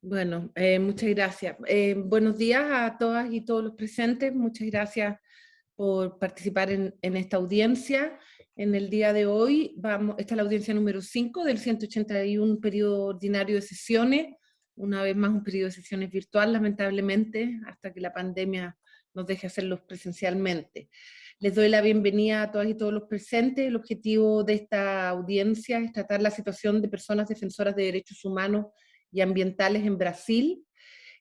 Bueno, eh, muchas gracias. Eh, buenos días a todas y todos los presentes. Muchas gracias por participar en, esta audiencia. En el día de hoy, vamos, esta es la audiencia número 5 del 181 periodo ordinario de sesiones. Una vez más un periodo de sesiones virtual, lamentablemente, hasta que la pandemia nos deje hacerlos presencialmente. Les doy la bienvenida a todas y todos los presentes. El objetivo de esta audiencia es tratar la situación de personas defensoras de derechos humanos y ambientales en Brasil.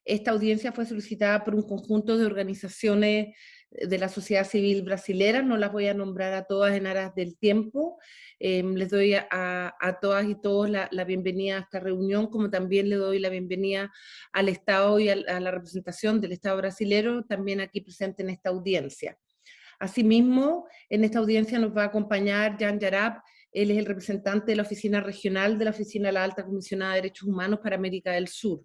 Esta audiencia fue solicitada por un conjunto de organizaciones de la sociedad civil brasilera, no las voy a nombrar a todas en aras del tiempo, em, les doy a, todas y todos la, bienvenida a esta reunión, como también le doy la bienvenida al Estado y a, la representación del Estado brasilero, también aquí presente en esta audiencia. Asimismo, en esta audiencia nos va a acompañar Jan Yarab, él es el representante de la oficina regional de la Oficina de la Alta Comisionada de Derechos Humanos para América del Sur.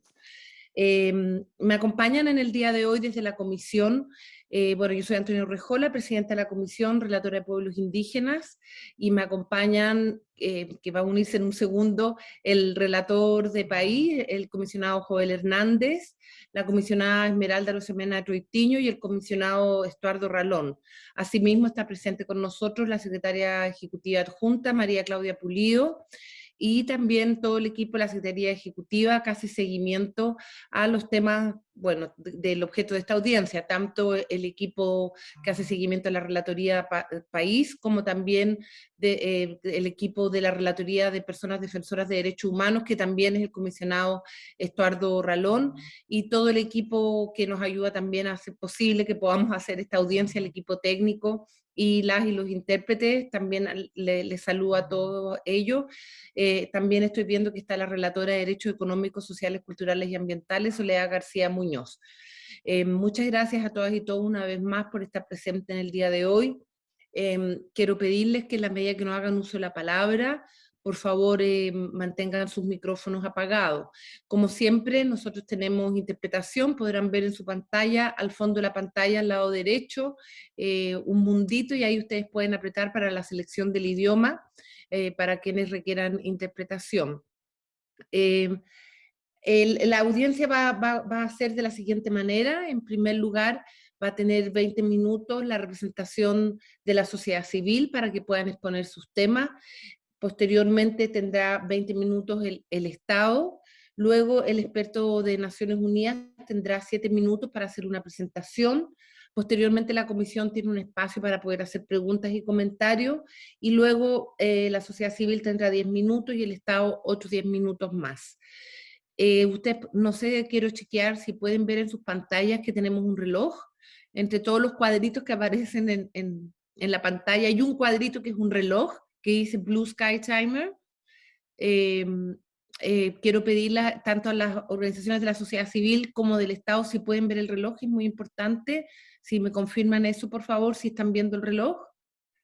Em, me acompañan en el día de hoy desde la comisión, eh, bueno, yo soy Antonio Rejola, presidenta de la comisión, relatora de pueblos indígenas, y me acompañan, eh, que va a unirse en un segundo, el relator de país, el comisionado Joel Hernández, la comisionada Esmeralda Rosemena Troitiño y el comisionado Estuardo Ralón. Asimismo está presente con nosotros la secretaria ejecutiva adjunta, María Claudia Pulido, y también todo el equipo de la Secretaría Ejecutiva hace seguimiento a los temas, bueno, del objeto de esta audiencia, tanto el equipo que hace seguimiento a la Relatoría País, como también eh, el equipo de la Relatoría de Personas Defensoras de Derechos Humanos, que también es el comisionado Estuardo Ralón, y todo el equipo que nos ayuda también a hacer posible que podamos hacer esta audiencia, el equipo técnico, y las y los intérpretes, también les saludo a todos ellos. Eh, también estoy viendo que está la relatora de Derechos Económicos, Sociales, Culturales y Ambientales, Soledad García Muñoz. Eh, muchas gracias a todas y todos una vez más por estar presente en el día de hoy. Eh, quiero pedirles que en la medida que no hagan uso de la palabra, por favor eh, mantengan sus micrófonos apagados. Como siempre, nosotros tenemos interpretación, podrán ver en su pantalla, al fondo de la pantalla, al lado derecho, eh, un mundito y ahí ustedes pueden apretar para la selección del idioma, eh, para quienes requieran interpretación. la audiencia va, va a ser de la siguiente manera, en primer lugar, va a tener 20 minutos la representación de la sociedad civil para que puedan exponer sus temas. Posteriormente tendrá 20 minutos el, Estado, luego el experto de Naciones Unidas tendrá 7 minutos para hacer una presentación, posteriormente la comisión tiene un espacio para poder hacer preguntas y comentarios, y luego eh, la sociedad civil tendrá 10 minutos y el Estado otros 10 minutos más. Eh, usted, no sé, quiero chequear si pueden ver en sus pantallas que tenemos un reloj, entre todos los cuadritos que aparecen en, en, en la pantalla hay un cuadrito que es un reloj, que dice Blue Sky Timer. Em, eh, quiero pedirle tanto a las organizaciones de la sociedad civil como del Estado si pueden ver el reloj, es muy importante. Si me confirman eso, por favor, si están viendo el reloj.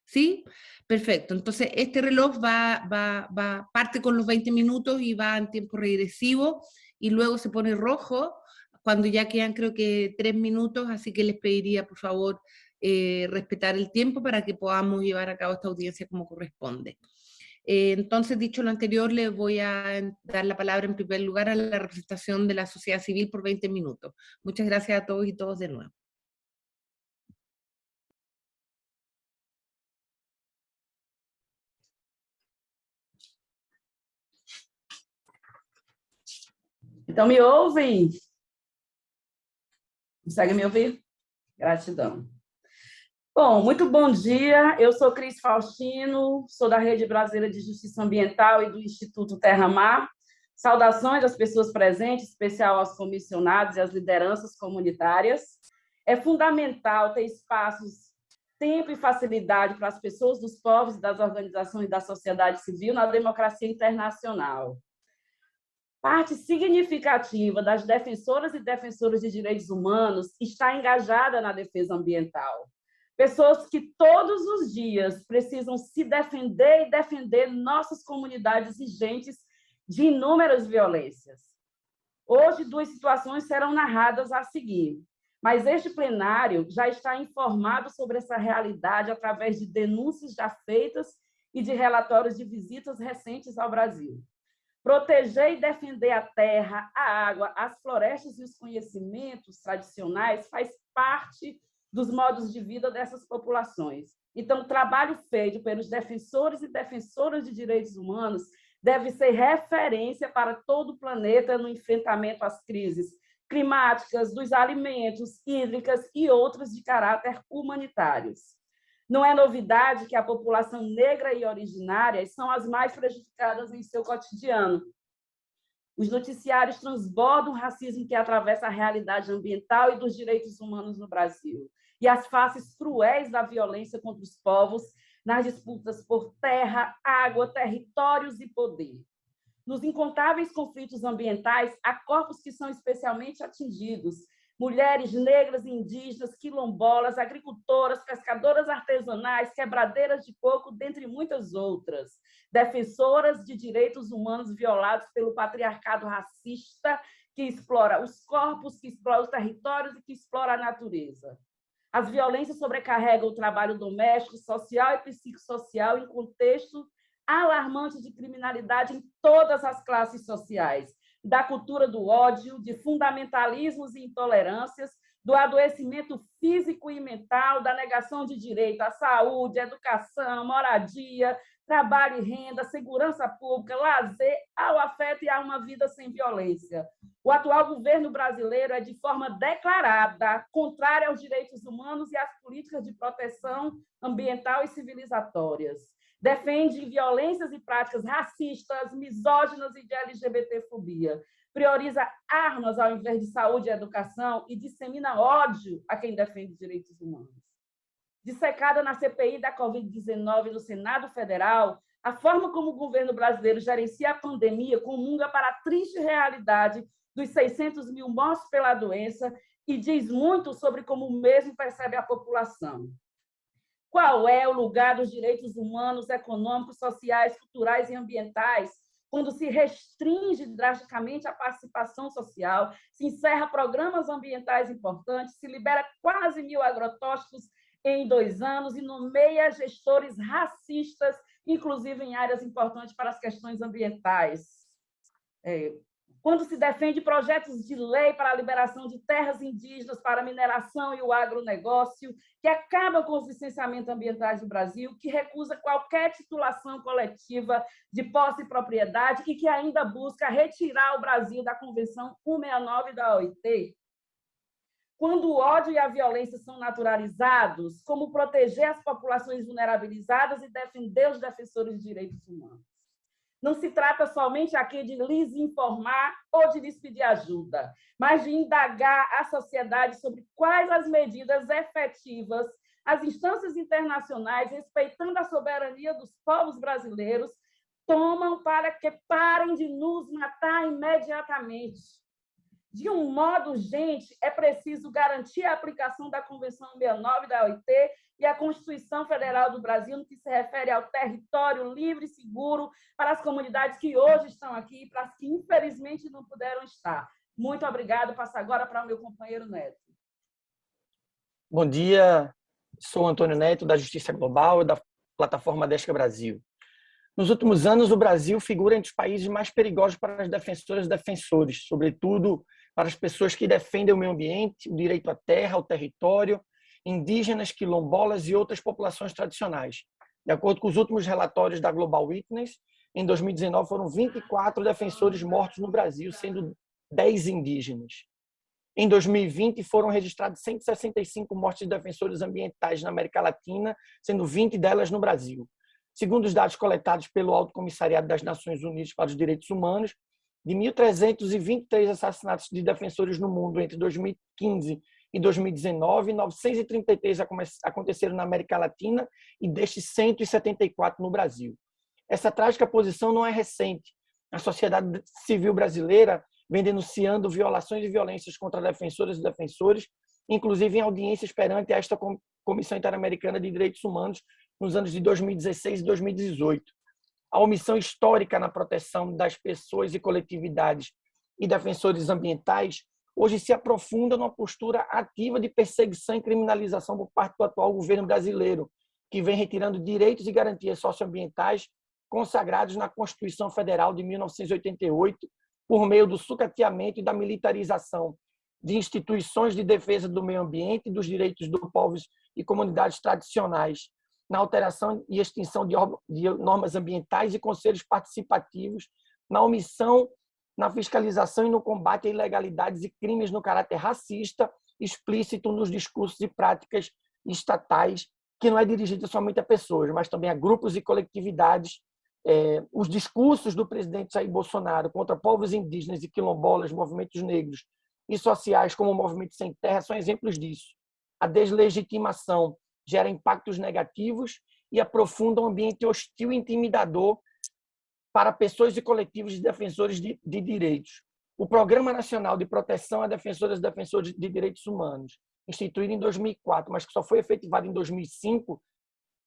¿Sí? Perfecto. Entonces, este reloj va, va, va, parte con los 20 minutos y va en tiempo regresivo y luego se pone rojo cuando ya quedan creo que tres minutos, así que les pediría por favor eh, respetar el tiempo para que podamos llevar a cabo esta audiencia como corresponde. Eh, entonces, dicho lo anterior, le voy a dar la palabra en primer lugar a la representación de la sociedad civil por 20 minutos. Muchas gracias a todos y todos de nuevo. Então, me ouvem? Consegue me ouvir? Gratidão. Bom, muito bom dia. Eu sou Cris Faustino, sou da Rede Brasileira de Justiça Ambiental e do Instituto Terra Mar. Saudações às pessoas presentes, especial aos comissionados e às lideranças comunitárias. É fundamental ter espaços, tempo e facilidade para as pessoas dos povos das organizações da sociedade civil na democracia internacional. Parte significativa das defensoras e defensores de direitos humanos está engajada na defesa ambiental pessoas que todos os dias precisam se defender e defender nossas comunidades e gentes de inúmeras violências. Hoje, duas situações serão narradas a seguir, mas este plenário já está informado sobre essa realidade através de denúncias já feitas e de relatórios de visitas recentes ao Brasil. Proteger e defender a terra, a água, as florestas e os conhecimentos tradicionais faz parte dos modos de vida dessas populações. Então, o trabalho feito pelos defensores e defensoras de direitos humanos deve ser referência para todo o planeta no enfrentamento às crises climáticas, dos alimentos, hídricas e outras de caráter humanitários. Não é novidade que a população negra e originária são as mais prejudicadas em seu cotidiano. Os noticiários transbordam o racismo que atravessa a realidade ambiental e dos direitos humanos no Brasil, e as faces cruéis da violência contra os povos nas disputas por terra, água, territórios e poder. Nos incontáveis conflitos ambientais, há corpos que são especialmente atingidos, mulheres negras, indígenas, quilombolas, agricultoras, pescadoras artesanais, quebradeiras de coco, dentre muitas outras, defensoras de direitos humanos violados pelo patriarcado racista que explora os corpos, que explora os territórios e que explora a natureza. As violências sobrecarregam o trabalho doméstico, social e psicossocial em contexto alarmante de criminalidade em todas as classes sociais, da cultura do ódio, de fundamentalismos e intolerâncias, do adoecimento físico e mental, da negação de direito à saúde, educação, moradia, trabalho e renda, segurança pública, lazer, ao afeto e a uma vida sem violência. O atual governo brasileiro é de forma declarada contrária aos direitos humanos e às políticas de proteção ambiental e civilizatórias defende violências e práticas racistas, misóginas e de LGBTfobia, prioriza armas ao invés de saúde e educação e dissemina ódio a quem defende direitos humanos. Dissecada na CPI da Covid-19 no Senado Federal, a forma como o governo brasileiro gerencia a pandemia comunga para a triste realidade dos 600 mil mortos pela doença e diz muito sobre como o mesmo percebe a população. Qual é o lugar dos direitos humanos, econômicos, sociais, culturais e ambientais quando se restringe drasticamente a participação social, se encerra programas ambientais importantes, se libera quase mil agrotóxicos em dois anos e nomeia gestores racistas, inclusive em áreas importantes para as questões ambientais. É, quando se defende projetos de lei para a liberação de terras indígenas para a mineração e o agronegócio, que acaba com os licenciamentos ambientais do Brasil, que recusa qualquer titulação coletiva de posse e propriedade e que ainda busca retirar o Brasil da Convenção 169 da OIT. Quando o ódio e a violência são naturalizados, como proteger as populações vulnerabilizadas e defender os defensores de direitos humanos? Não se trata somente aqui de lhes informar ou de lhes pedir ajuda, mas de indagar a sociedade sobre quais as medidas efetivas as instâncias internacionais, respeitando a soberania dos povos brasileiros, tomam para que parem de nos matar imediatamente. De um modo urgente, é preciso garantir a aplicação da Convenção 69 da OIT e a Constituição Federal do Brasil, no que se refere ao território livre e seguro para as comunidades que hoje estão aqui e para as que, infelizmente, não puderam estar. Muito obrigado. Passo agora para o meu companheiro Neto. Bom dia, sou Antônio Neto, da Justiça Global e da plataforma Desca Brasil. Nos últimos anos, o Brasil figura entre os países mais perigosos para as defensoras e defensores, sobretudo para as pessoas que defendem o meio ambiente, o direito à terra, ao território, indígenas, quilombolas e outras populações tradicionais. De acordo com os últimos relatórios da Global Witness, em 2019 foram 24 defensores mortos no Brasil, sendo 10 indígenas. Em 2020 foram registrados 165 mortes de defensores ambientais na América Latina, sendo 20 delas no Brasil. Segundo os dados coletados pelo Alto Comissariado das Nações Unidas para os Direitos Humanos, de 1.323 assassinatos de defensores no mundo entre 2015 e 2019, 933 aconteceram na América Latina e destes 174 no Brasil. Essa trágica posição não é recente. A sociedade civil brasileira vem denunciando violações e violências contra defensoras e defensores, inclusive em audiências perante esta Comissão Interamericana de Direitos Humanos nos anos de 2016 e 2018 a omissão histórica na proteção das pessoas e coletividades e defensores ambientais hoje se aprofunda numa postura ativa de perseguição e criminalização por parte do atual governo brasileiro, que vem retirando direitos e garantias socioambientais consagrados na Constituição Federal de 1988 por meio do sucateamento e da militarização de instituições de defesa do meio ambiente e dos direitos dos povos e comunidades tradicionais, na alteração e extinção de normas ambientais e conselhos participativos, na omissão, na fiscalização e no combate a ilegalidades e crimes no caráter racista, explícito nos discursos e práticas estatais, que não é dirigida somente a pessoas, mas também a grupos e coletividades. É, os discursos do presidente Jair Bolsonaro contra povos indígenas e quilombolas, movimentos negros e sociais, como o Movimento Sem Terra, são exemplos disso. A deslegitimação gera impactos negativos e aprofunda um ambiente hostil e intimidador para pessoas e coletivos de defensores de, de direitos. O Programa Nacional de Proteção a Defensoras e Defensores de Direitos Humanos, instituído em 2004, mas que só foi efetivado em 2005,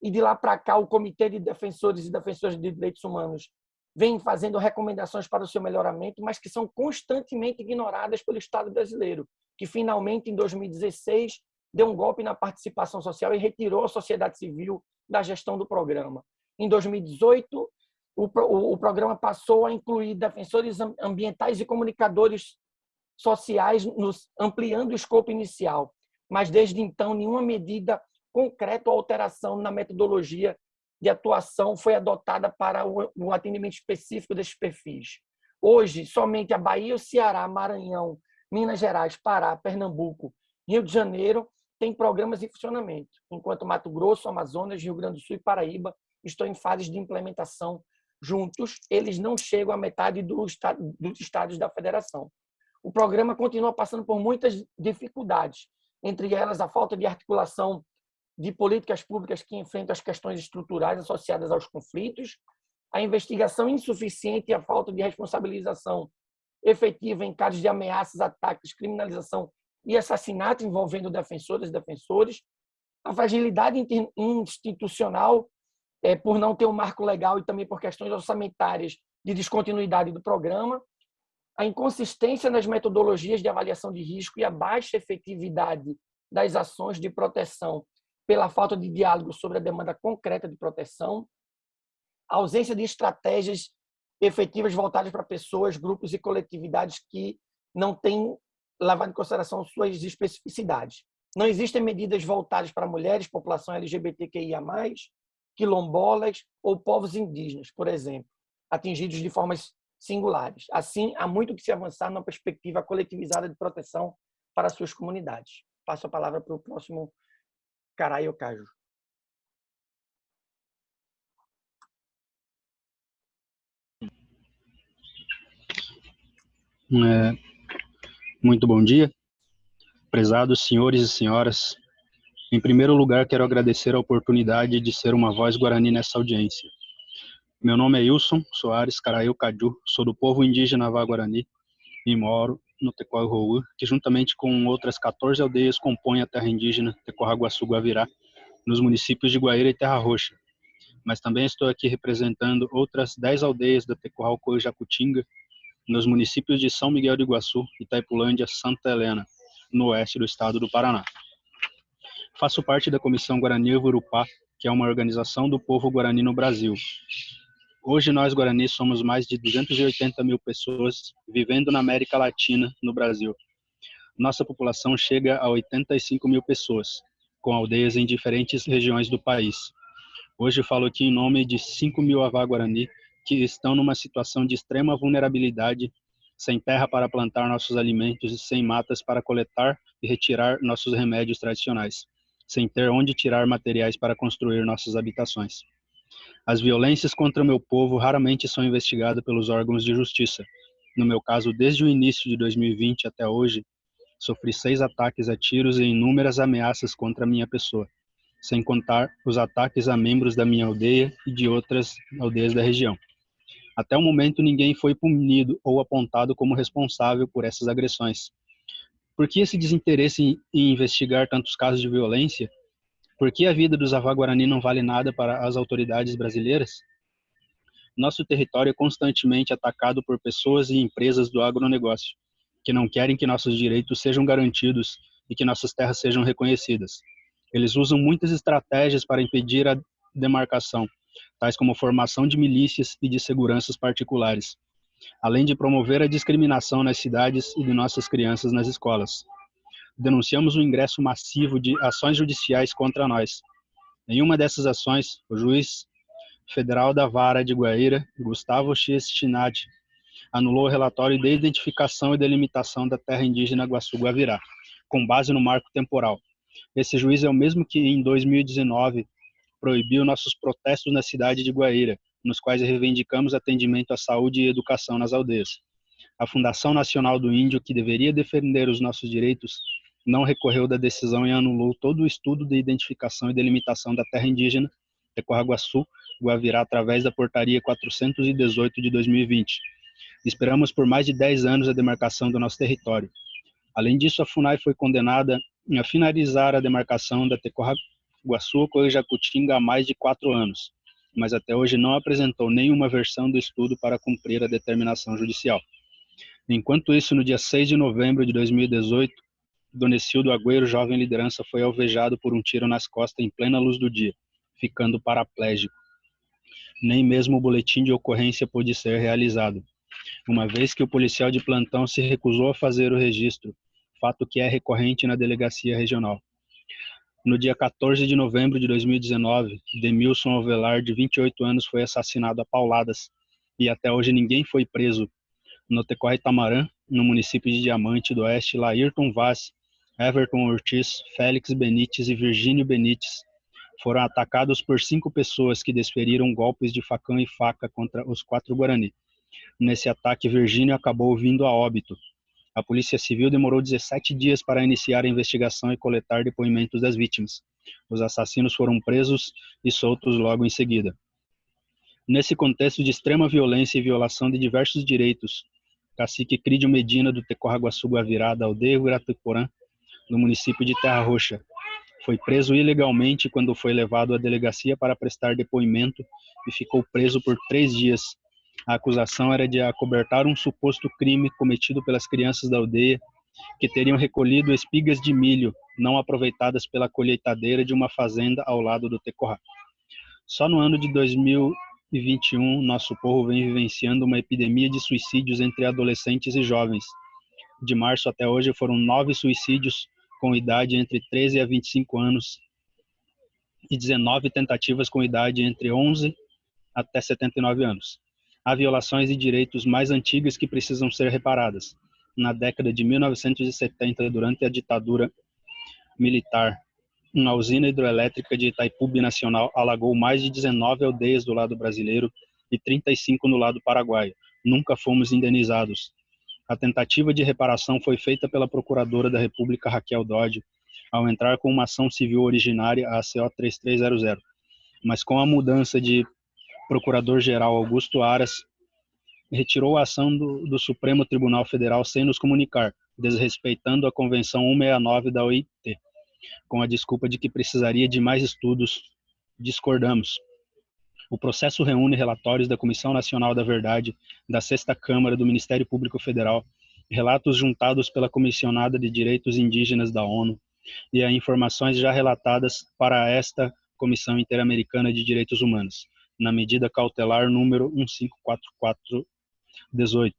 e de lá para cá o Comitê de Defensores e Defensoras de Direitos Humanos vem fazendo recomendações para o seu melhoramento, mas que são constantemente ignoradas pelo Estado brasileiro, que finalmente, em 2016, deu um golpe na participação social e retirou a sociedade civil da gestão do programa. Em 2018, o, o, o programa passou a incluir defensores ambientais e comunicadores sociais, nos, ampliando o escopo inicial. Mas, desde então, nenhuma medida concreta ou alteração na metodologia de atuação foi adotada para o, atendimento específico desses perfis. Hoje, somente a Bahia, o Ceará, Maranhão, Minas Gerais, Pará, Pernambuco, Rio de Janeiro têm programas em funcionamento, enquanto Mato Grosso, Amazonas, Rio Grande do Sul e Paraíba estão em fases de implementação juntos, eles não chegam à metade do dos estados da federação. O programa continua passando por muitas dificuldades, entre elas a falta de articulação de políticas públicas que enfrentam as questões estruturais associadas aos conflitos, a investigação insuficiente e a falta de responsabilização efetiva em casos de ameaças, ataques, criminalização e assassinato envolvendo defensores e defensores, a fragilidade institucional é, por não ter um marco legal e também por questões orçamentárias de descontinuidade do programa, a inconsistência nas metodologias de avaliação de risco e a baixa efetividade das ações de proteção pela falta de diálogo sobre a demanda concreta de proteção, a ausência de estratégias efetivas voltadas para pessoas, grupos e coletividades que não têm levado em consideração suas especificidades. Não existem medidas voltadas para mulheres, população LGBTQIA+, quilombolas ou povos indígenas, por exemplo, atingidos de formas singulares. Assim, há muito que se avançar na perspectiva coletivizada de proteção para suas comunidades. Passo a palavra para o próximo Caraio Caju. É, muito bom dia, prezados senhores e senhoras, em primeiro lugar, quero agradecer a oportunidade de ser uma voz guarani nessa audiência. Meu nome é Wilson Soares Caraí Caju, sou do povo indígena Vá-Guarani e moro no Tecoa que juntamente com outras 14 aldeias compõem a terra indígena Tecoaguaçu-Guavirá, nos municípios de Guaíra e Terra Roxa. Mas também estou aqui representando outras 10 aldeias da Tecoalco Jacutinga, nos municípios de São Miguel do Iguaçu, Itaipulândia, Santa Helena, no oeste do estado do Paraná. Faço parte da Comissão Guarani Urupá, que é uma organização do povo guarani no Brasil. Hoje nós Guarani somos mais de 280 mil pessoas vivendo na América Latina, no Brasil. Nossa população chega a 85 mil pessoas, com aldeias em diferentes regiões do país. Hoje falo aqui em nome de 5 mil Avá Guarani que estão numa situação de extrema vulnerabilidade, sem terra para plantar nossos alimentos e sem matas para coletar e retirar nossos remédios tradicionais sem ter onde tirar materiais para construir nossas habitações. As violências contra o meu povo raramente são investigadas pelos órgãos de justiça. No meu caso, desde o início de 2020 até hoje, sofri seis ataques a tiros e inúmeras ameaças contra minha pessoa, sem contar os ataques a membros da minha aldeia e de outras aldeias da região. Até o momento, ninguém foi punido ou apontado como responsável por essas agressões. Por que esse desinteresse em, investigar tantos casos de violência? Por que a vida dos Avá-Guarani não vale nada para as autoridades brasileiras? Nosso território é constantemente atacado por pessoas e empresas do agronegócio, que não querem que nossos direitos sejam garantidos e que nossas terras sejam reconhecidas. Eles usam muitas estratégias para impedir a demarcação, tais como formação de milícias e de seguranças particulares, além de promover a discriminação nas cidades e de nossas crianças nas escolas. Denunciamos o ingresso massivo de ações judiciais contra nós. Em uma dessas ações, o juiz federal da Vara de Guaíra, Gustavo X. Anulou o relatório de identificação e delimitação da terra indígena Guaçu-Guavirá, com base no marco temporal. Esse juiz é o mesmo que, em 2019, proibiu nossos protestos na cidade de Guaíra, nos quais reivindicamos atendimento à saúde e educação nas aldeias. A Fundação Nacional do Índio, que deveria defender os nossos direitos, não recorreu da decisão e anulou todo o estudo de identificação e delimitação da terra indígena Tecorraguaçu, Guavirá, através da Portaria 418 de 2020. Esperamos por mais de 10 anos a demarcação do nosso território. Além disso, a FUNAI foi condenada a finalizar a demarcação da Tecorraguaçu com Jacutinga há mais de quatro anos, mas até hoje não apresentou nenhuma versão do estudo para cumprir a determinação judicial. Enquanto isso, no dia 6 de novembro de 2018, Donecildo Agüero, jovem liderança, foi alvejado por um tiro nas costas em plena luz do dia, ficando paraplégico. Nem mesmo o boletim de ocorrência pôde ser realizado, uma vez que o policial de plantão se recusou a fazer o registro, fato que é recorrente na delegacia regional. No dia 14 de novembro de 2019, Demilson Alvelar, de 28 anos, foi assassinado a pauladas e até hoje ninguém foi preso. No Tecorre Tamarã, no município de Diamante do Oeste, Laírton Vaz, Everton Ortiz, Félix Benites e Virgínio Benites foram atacados por cinco pessoas que desferiram golpes de facão e faca contra os quatro Guarani. Nesse ataque, Virgínio acabou vindo a óbito. A Polícia Civil demorou 17 dias para iniciar a investigação e coletar depoimentos das vítimas. Os assassinos foram presos e soltos logo em seguida. Nesse contexto de extrema violência e violação de diversos direitos, cacique Crídio Medina do Tecorraguaçu Guavirá, da aldeia Guiratuporã, no município de Terra Roxa. Foi preso ilegalmente quando foi levado à delegacia para prestar depoimento e ficou preso por três dias. A acusação era de acobertar um suposto crime cometido pelas crianças da aldeia que teriam recolhido espigas de milho não aproveitadas pela colheitadeira de uma fazenda ao lado do Tecorá. Só no ano de 2021, nosso povo vem vivenciando uma epidemia de suicídios entre adolescentes e jovens. De março até hoje foram nove suicídios com idade entre 13 a 25 anos e 19 tentativas com idade entre 11 até 79 anos. Há violações de direitos mais antigas que precisam ser reparadas. Na década de 1970, durante a ditadura militar, uma usina hidroelétrica de Itaipu Nacional alagou mais de 19 aldeias do lado brasileiro e 35 no lado paraguaio. Nunca fomos indenizados. A tentativa de reparação foi feita pela Procuradora da República Raquel Dodge, ao entrar com uma ação civil originária, a CO 3300. Mas com a mudança de Procurador-Geral Augusto Aras, retirou a ação do, do, Supremo Tribunal Federal sem nos comunicar, desrespeitando a Convenção 169 da OIT, com a desculpa de que precisaria de mais estudos. Discordamos. O processo reúne relatórios da Comissão Nacional da Verdade, da Sexta Câmara do Ministério Público Federal, relatos juntados pela Comissionada de Direitos Indígenas da ONU e a informações já relatadas para esta Comissão Interamericana de Direitos Humanos, na medida cautelar número 154418.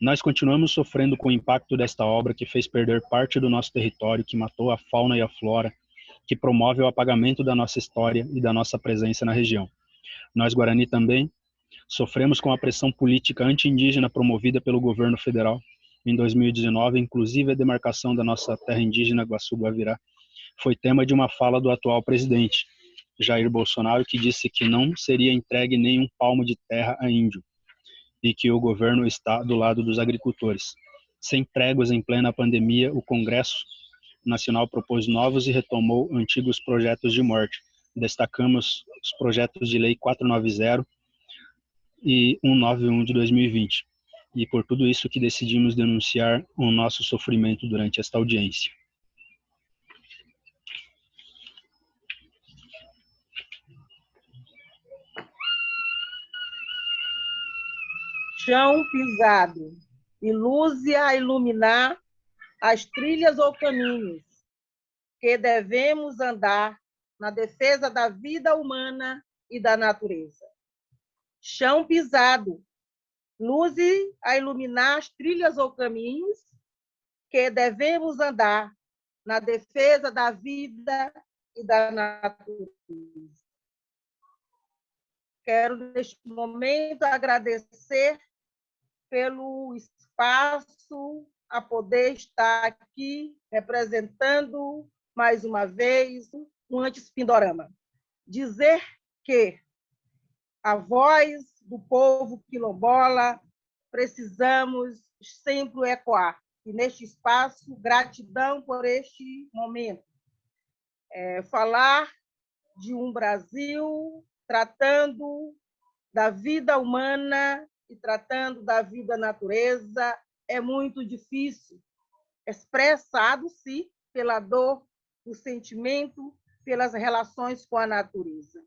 Nós continuamos sofrendo com o impacto desta obra que fez perder parte do nosso território, que matou a fauna e a flora, que promove o apagamento da nossa história e da nossa presença na região. Nós, Guarani, também sofremos com a pressão política anti-indígena promovida pelo governo federal. Em 2019, inclusive a demarcação da nossa terra indígena Guaçu-Guavirá foi tema de uma fala do atual presidente, Jair Bolsonaro, que disse que não seria entregue nenhum palmo de terra a índio e que o governo está do lado dos agricultores. Sem tréguas em plena pandemia, o Congresso Nacional propôs novos e retomou antigos projetos de morte, destacamos os projetos de lei 490 e 191 de 2020. E por tudo isso que decidimos denunciar o nosso sofrimento durante esta audiência. Chão pisado e luz a iluminar as trilhas ou caminhos que devemos andar na defesa da vida humana e da natureza. Chão pisado, luze a iluminar as trilhas ou caminhos que devemos andar na defesa da vida e da natureza. Quero, neste momento, agradecer pelo espaço a poder estar aqui representando, mais uma vez, um Antes Pindorama. Dizer que a voz do povo quilombola precisamos sempre ecoar. E neste espaço, gratidão por este momento. É, falar de um Brasil tratando da vida humana e tratando da vida natureza é muito difícil, expressado-se pela dor, o sentimento, pelas relações com a natureza.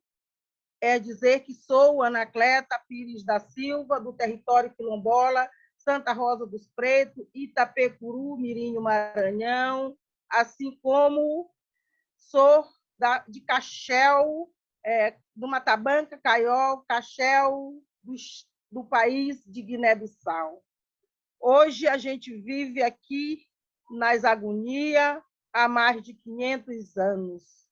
É dizer que sou Anacleta Pires da Silva, do território quilombola, Santa Rosa dos Pretos, Itapecuru, Mirinho, Maranhão, assim como sou da, de Caxel, é, do Matabanca, Caiol, Caxel, do, do país de Guiné-Bissau. Hoje a gente vive aqui nas agonias há mais de 500 anos.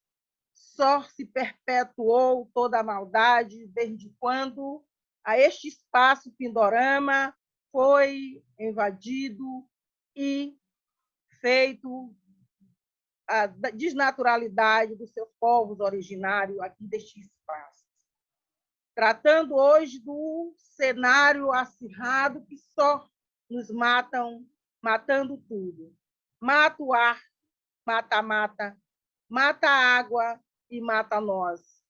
Só se perpetuou toda a maldade desde quando a este espaço Pindorama foi invadido e feito a desnaturalidade dos seus povos originários aqui deste espaço. Tratando hoje do cenário acirrado que só nos matam, matando tudo. Mata o ar, mata a mata, mata a água e mata nós.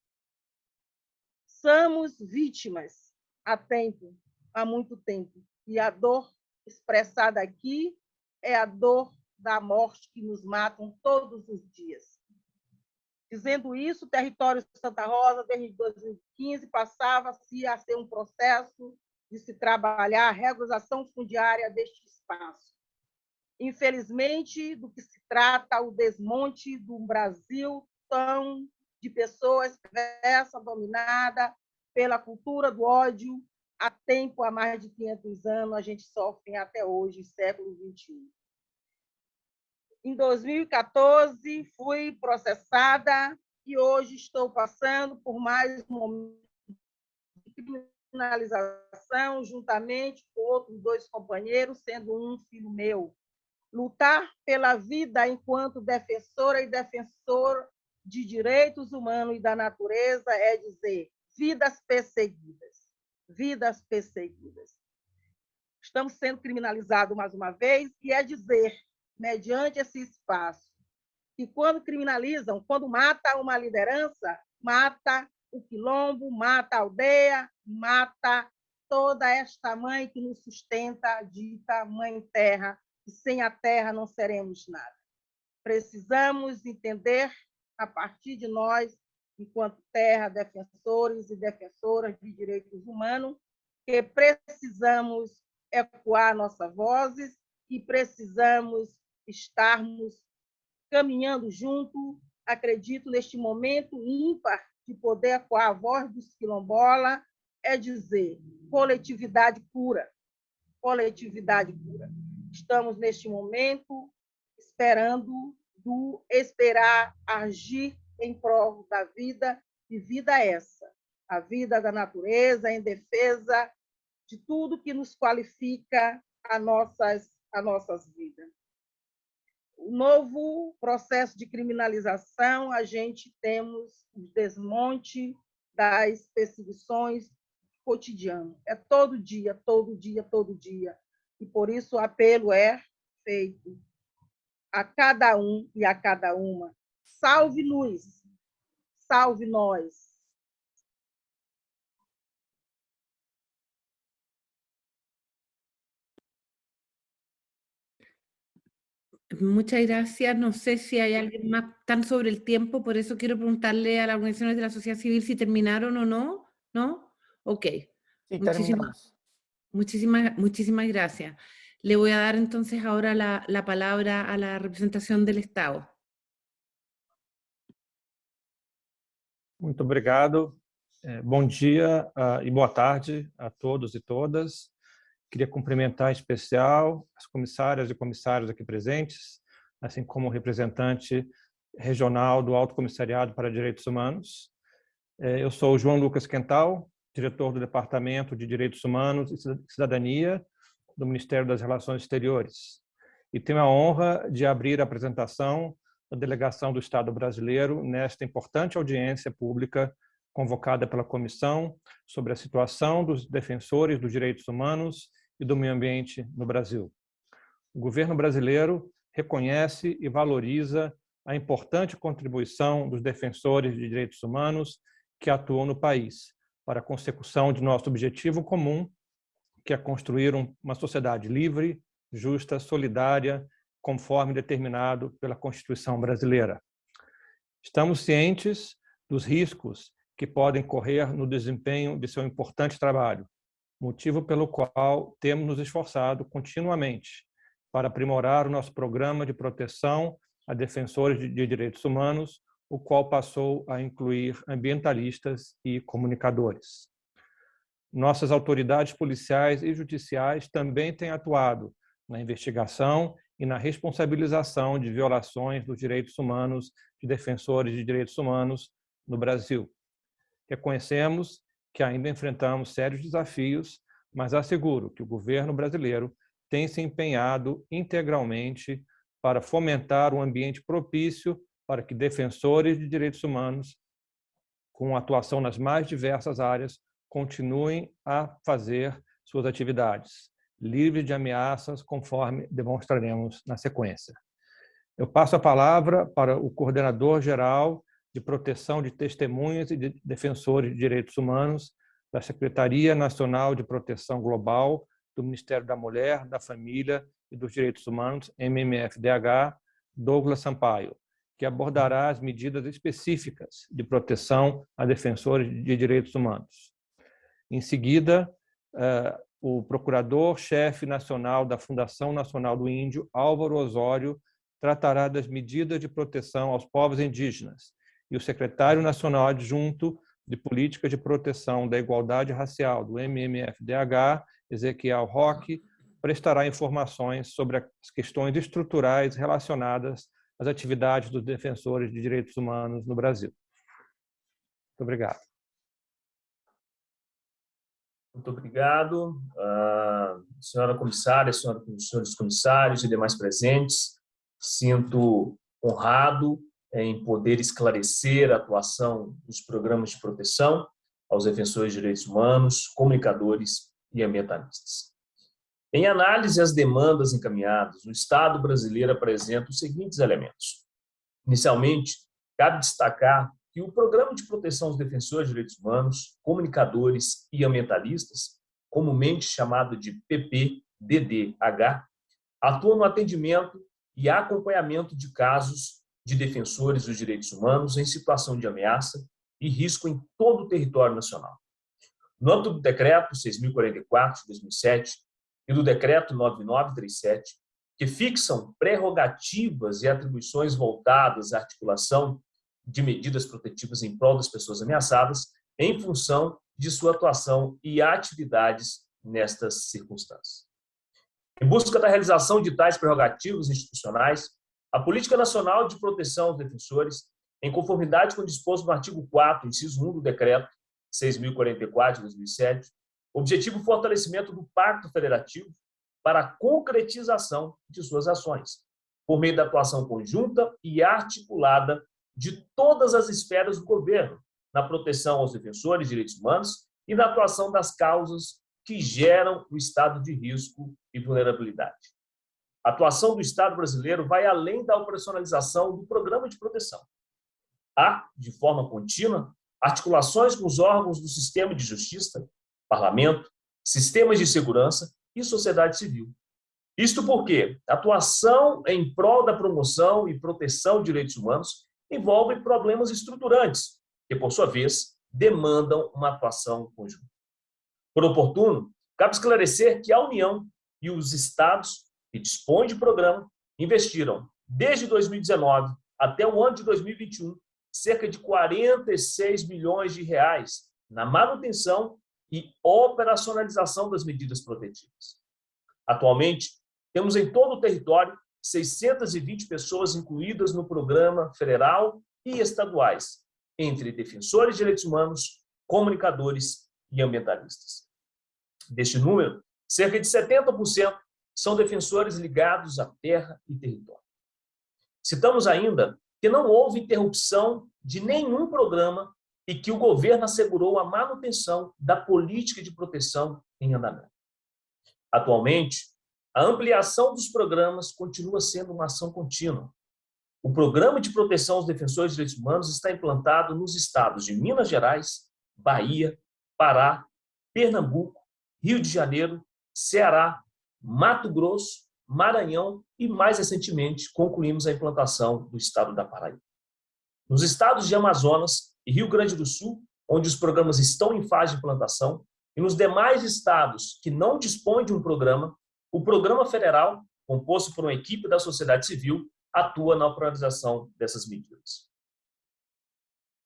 Somos vítimas há tempo, há muito tempo. E a dor expressada aqui é a dor da morte que nos matam todos os dias. Dizendo isso, o território de Santa Rosa, desde 2015, passava-se a ser um processo de se trabalhar a regularização fundiária deste espaço. Infelizmente, do que se trata o desmonte de um Brasil tão de pessoas perversa, dominada pela cultura do ódio, há tempo, há mais de 500 anos, a gente sofre até hoje, século XXI. Em 2014, fui processada e hoje estou passando por mais um momento de criminalização, juntamente com outros dois companheiros, sendo um filho meu. Lutar pela vida enquanto defensora e defensor de direitos humanos e da natureza é dizer vidas perseguidas, vidas perseguidas. Estamos sendo criminalizados mais uma vez e é dizer, mediante esse espaço, que quando criminalizam, quando mata uma liderança, mata o quilombo, mata a aldeia, mata toda esta mãe que nos sustenta, dita mãe terra, e sem a terra não seremos nada. Precisamos entender, a partir de nós, enquanto terra, defensores e defensoras de direitos humanos, que precisamos ecoar nossas vozes e precisamos estarmos caminhando junto, acredito, neste momento ímpar de poder com a voz dos quilombola é dizer coletividade pura, coletividade pura. Estamos neste momento esperando do esperar agir em prol da vida e vida essa, a vida da natureza em defesa de tudo que nos qualifica a nossas a nossas vidas o novo processo de criminalização, a gente temos o desmonte das perseguições cotidiano. É todo dia, todo dia, todo dia. E por isso o apelo é feito a cada um e a cada uma. Salve-nos, salve nós, Muchas gracias. No sé si hay alguien más tan sobre el tiempo, por eso quiero preguntarle a las organizaciones de la sociedad civil si terminaron o no. ¿No? Ok. Sí, muchísimas, muchísimas, muchísimas gracias. Le voy a dar entonces ahora la, la palabra a la representación del Estado. Muito obrigado. É, bom dia uh, e boa tarde a todos e todas. Queria cumprimentar em especial as comissárias e comissários aqui presentes, assim como o representante regional do Alto Comissariado para Direitos Humanos. É, eu sou o João Lucas Quental, diretor do Departamento de Direitos Humanos e Cidadania do Ministério das Relações Exteriores. E tenho a honra de abrir a apresentação da delegação do Estado brasileiro nesta importante audiência pública convocada pela Comissão sobre a situação dos defensores dos direitos humanos e do meio ambiente no Brasil. O governo brasileiro reconhece e valoriza a importante contribuição dos defensores de direitos humanos que atuam no país para a consecução de nosso objetivo comum, que é construir uma sociedade livre, justa, solidária, conforme determinado pela Constituição brasileira. Estamos cientes dos riscos que podem correr no desempenho de seu importante trabalho, motivo pelo qual temos nos esforçado continuamente para aprimorar o nosso programa de proteção a defensores de direitos humanos, o qual passou a incluir ambientalistas e comunicadores. Nossas autoridades policiais e judiciais também têm atuado na investigação e na responsabilização de violações dos direitos humanos de defensores de direitos humanos no Brasil. Reconhecemos que ainda enfrentamos sérios desafios, mas asseguro que o governo brasileiro tem se empenhado integralmente para fomentar um ambiente propício para que defensores de direitos humanos, com atuação nas mais diversas áreas, continuem a fazer suas atividades, livres de ameaças, conforme demonstraremos na sequência. Eu passo a palavra para o coordenador geral de proteção de testemunhas e de defensores de direitos humanos da Secretaria Nacional de Proteção Global do Ministério da Mulher, da Família e dos Direitos Humanos, MMFDH, Douglas Sampaio, que abordará as medidas específicas de proteção a defensores de direitos humanos. Em seguida, eh, o Procurador-Chefe Nacional da Fundação Nacional do Índio, Álvaro Osório, tratará das medidas de proteção aos povos indígenas e o Secretário Nacional Adjunto de Política de Proteção da Igualdade Racial, do MMFDH, Ezequiel Roque, prestará informações sobre as questões estruturais relacionadas às atividades dos defensores de direitos humanos no Brasil. Muito obrigado. Muito obrigado, uh, senhora comissária, senhora, senhores comissários e demais presentes. Sinto honrado em poder esclarecer a atuação dos programas de proteção aos defensores de direitos humanos, comunicadores e ambientalistas. Em análise às demandas encaminhadas, o Estado brasileiro apresenta os seguintes elementos. Inicialmente, cabe destacar que o Programa de Proteção aos Defensores de Direitos Humanos, Comunicadores e Ambientalistas, comumente chamado de PPDDH, atua no atendimento e acompanhamento de casos de defensores dos direitos humanos em situação de ameaça e risco em todo o território nacional. No âmbito do Decreto 6.044 de 2007 e do Decreto 9937, que fixam prerrogativas e atribuições voltadas à articulação de medidas protetivas em prol das pessoas ameaçadas, em função de sua atuação e atividades nestas circunstâncias. Em busca da realização de tais prerrogativas institucionais, a Política Nacional de Proteção aos Defensores, em conformidade com o disposto no artigo 4, inciso 1 do Decreto 6.044 de 2007, objetivo o fortalecimento do Pacto Federativo para a concretização de suas ações, por meio da atuação conjunta e articulada de todas as esferas do governo, na proteção aos defensores de direitos humanos e na atuação das causas que geram o estado de risco e vulnerabilidade. A atuação do Estado brasileiro vai além da operacionalização do programa de proteção. Há, de forma contínua, articulações com os órgãos do sistema de justiça, parlamento, sistemas de segurança e sociedade civil. Isto porque atuação em prol da promoção e proteção de direitos humanos envolve problemas estruturantes, que, por sua vez, demandam uma atuação conjunta. Por oportuno, cabe esclarecer que a União e os Estados que dispõem de programa, investiram, desde 2019 até o ano de 2021, cerca de 46 milhões de reais na manutenção e operacionalização das medidas protetivas. Atualmente, temos em todo o território 620 pessoas incluídas no programa federal e estaduais, entre defensores de direitos humanos, comunicadores e ambientalistas. Deste número, cerca de 70% são defensores ligados à terra e território. Citamos ainda que não houve interrupção de nenhum programa e que o governo assegurou a manutenção da política de proteção em andamento. Atualmente, a ampliação dos programas continua sendo uma ação contínua. O Programa de Proteção aos Defensores de Direitos Humanos está implantado nos estados de Minas Gerais, Bahia, Pará, Pernambuco, Rio de Janeiro, Ceará, Mato Grosso, Maranhão e, mais recentemente, concluímos a implantação do estado da Paraíba. Nos estados de Amazonas e Rio Grande do Sul, onde os programas estão em fase de implantação, e nos demais estados que não dispõem de um programa, o programa federal, composto por uma equipe da sociedade civil, atua na operação dessas medidas.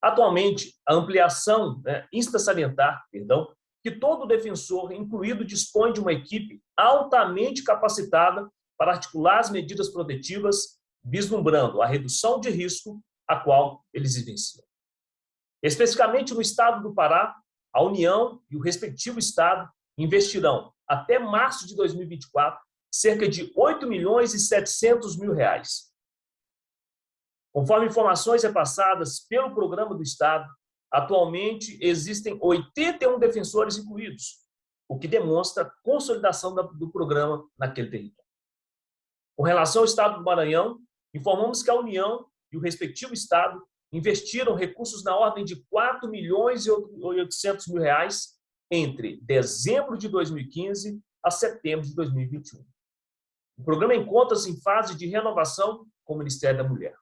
Atualmente, a ampliação, né, insta salientar, perdão, que todo defensor incluído dispõe de uma equipe altamente capacitada para articular as medidas protetivas, vislumbrando a redução de risco a qual eles vivenciam. Especificamente no estado do Pará, a União e o respectivo estado investirão, até março de 2024, cerca de 8 milhões e 700 mil reais. Conforme informações repassadas pelo programa do Estado, atualmente existem 81 defensores incluídos, o que demonstra consolidação do programa naquele território. Com relação ao Estado do Maranhão, informamos que a União e o respectivo Estado investiram recursos na ordem de 4 milhões e 800 mil reais entre dezembro de 2015 a setembro de 2021. O programa encontra-se em fase de renovação com o Ministério da Mulher.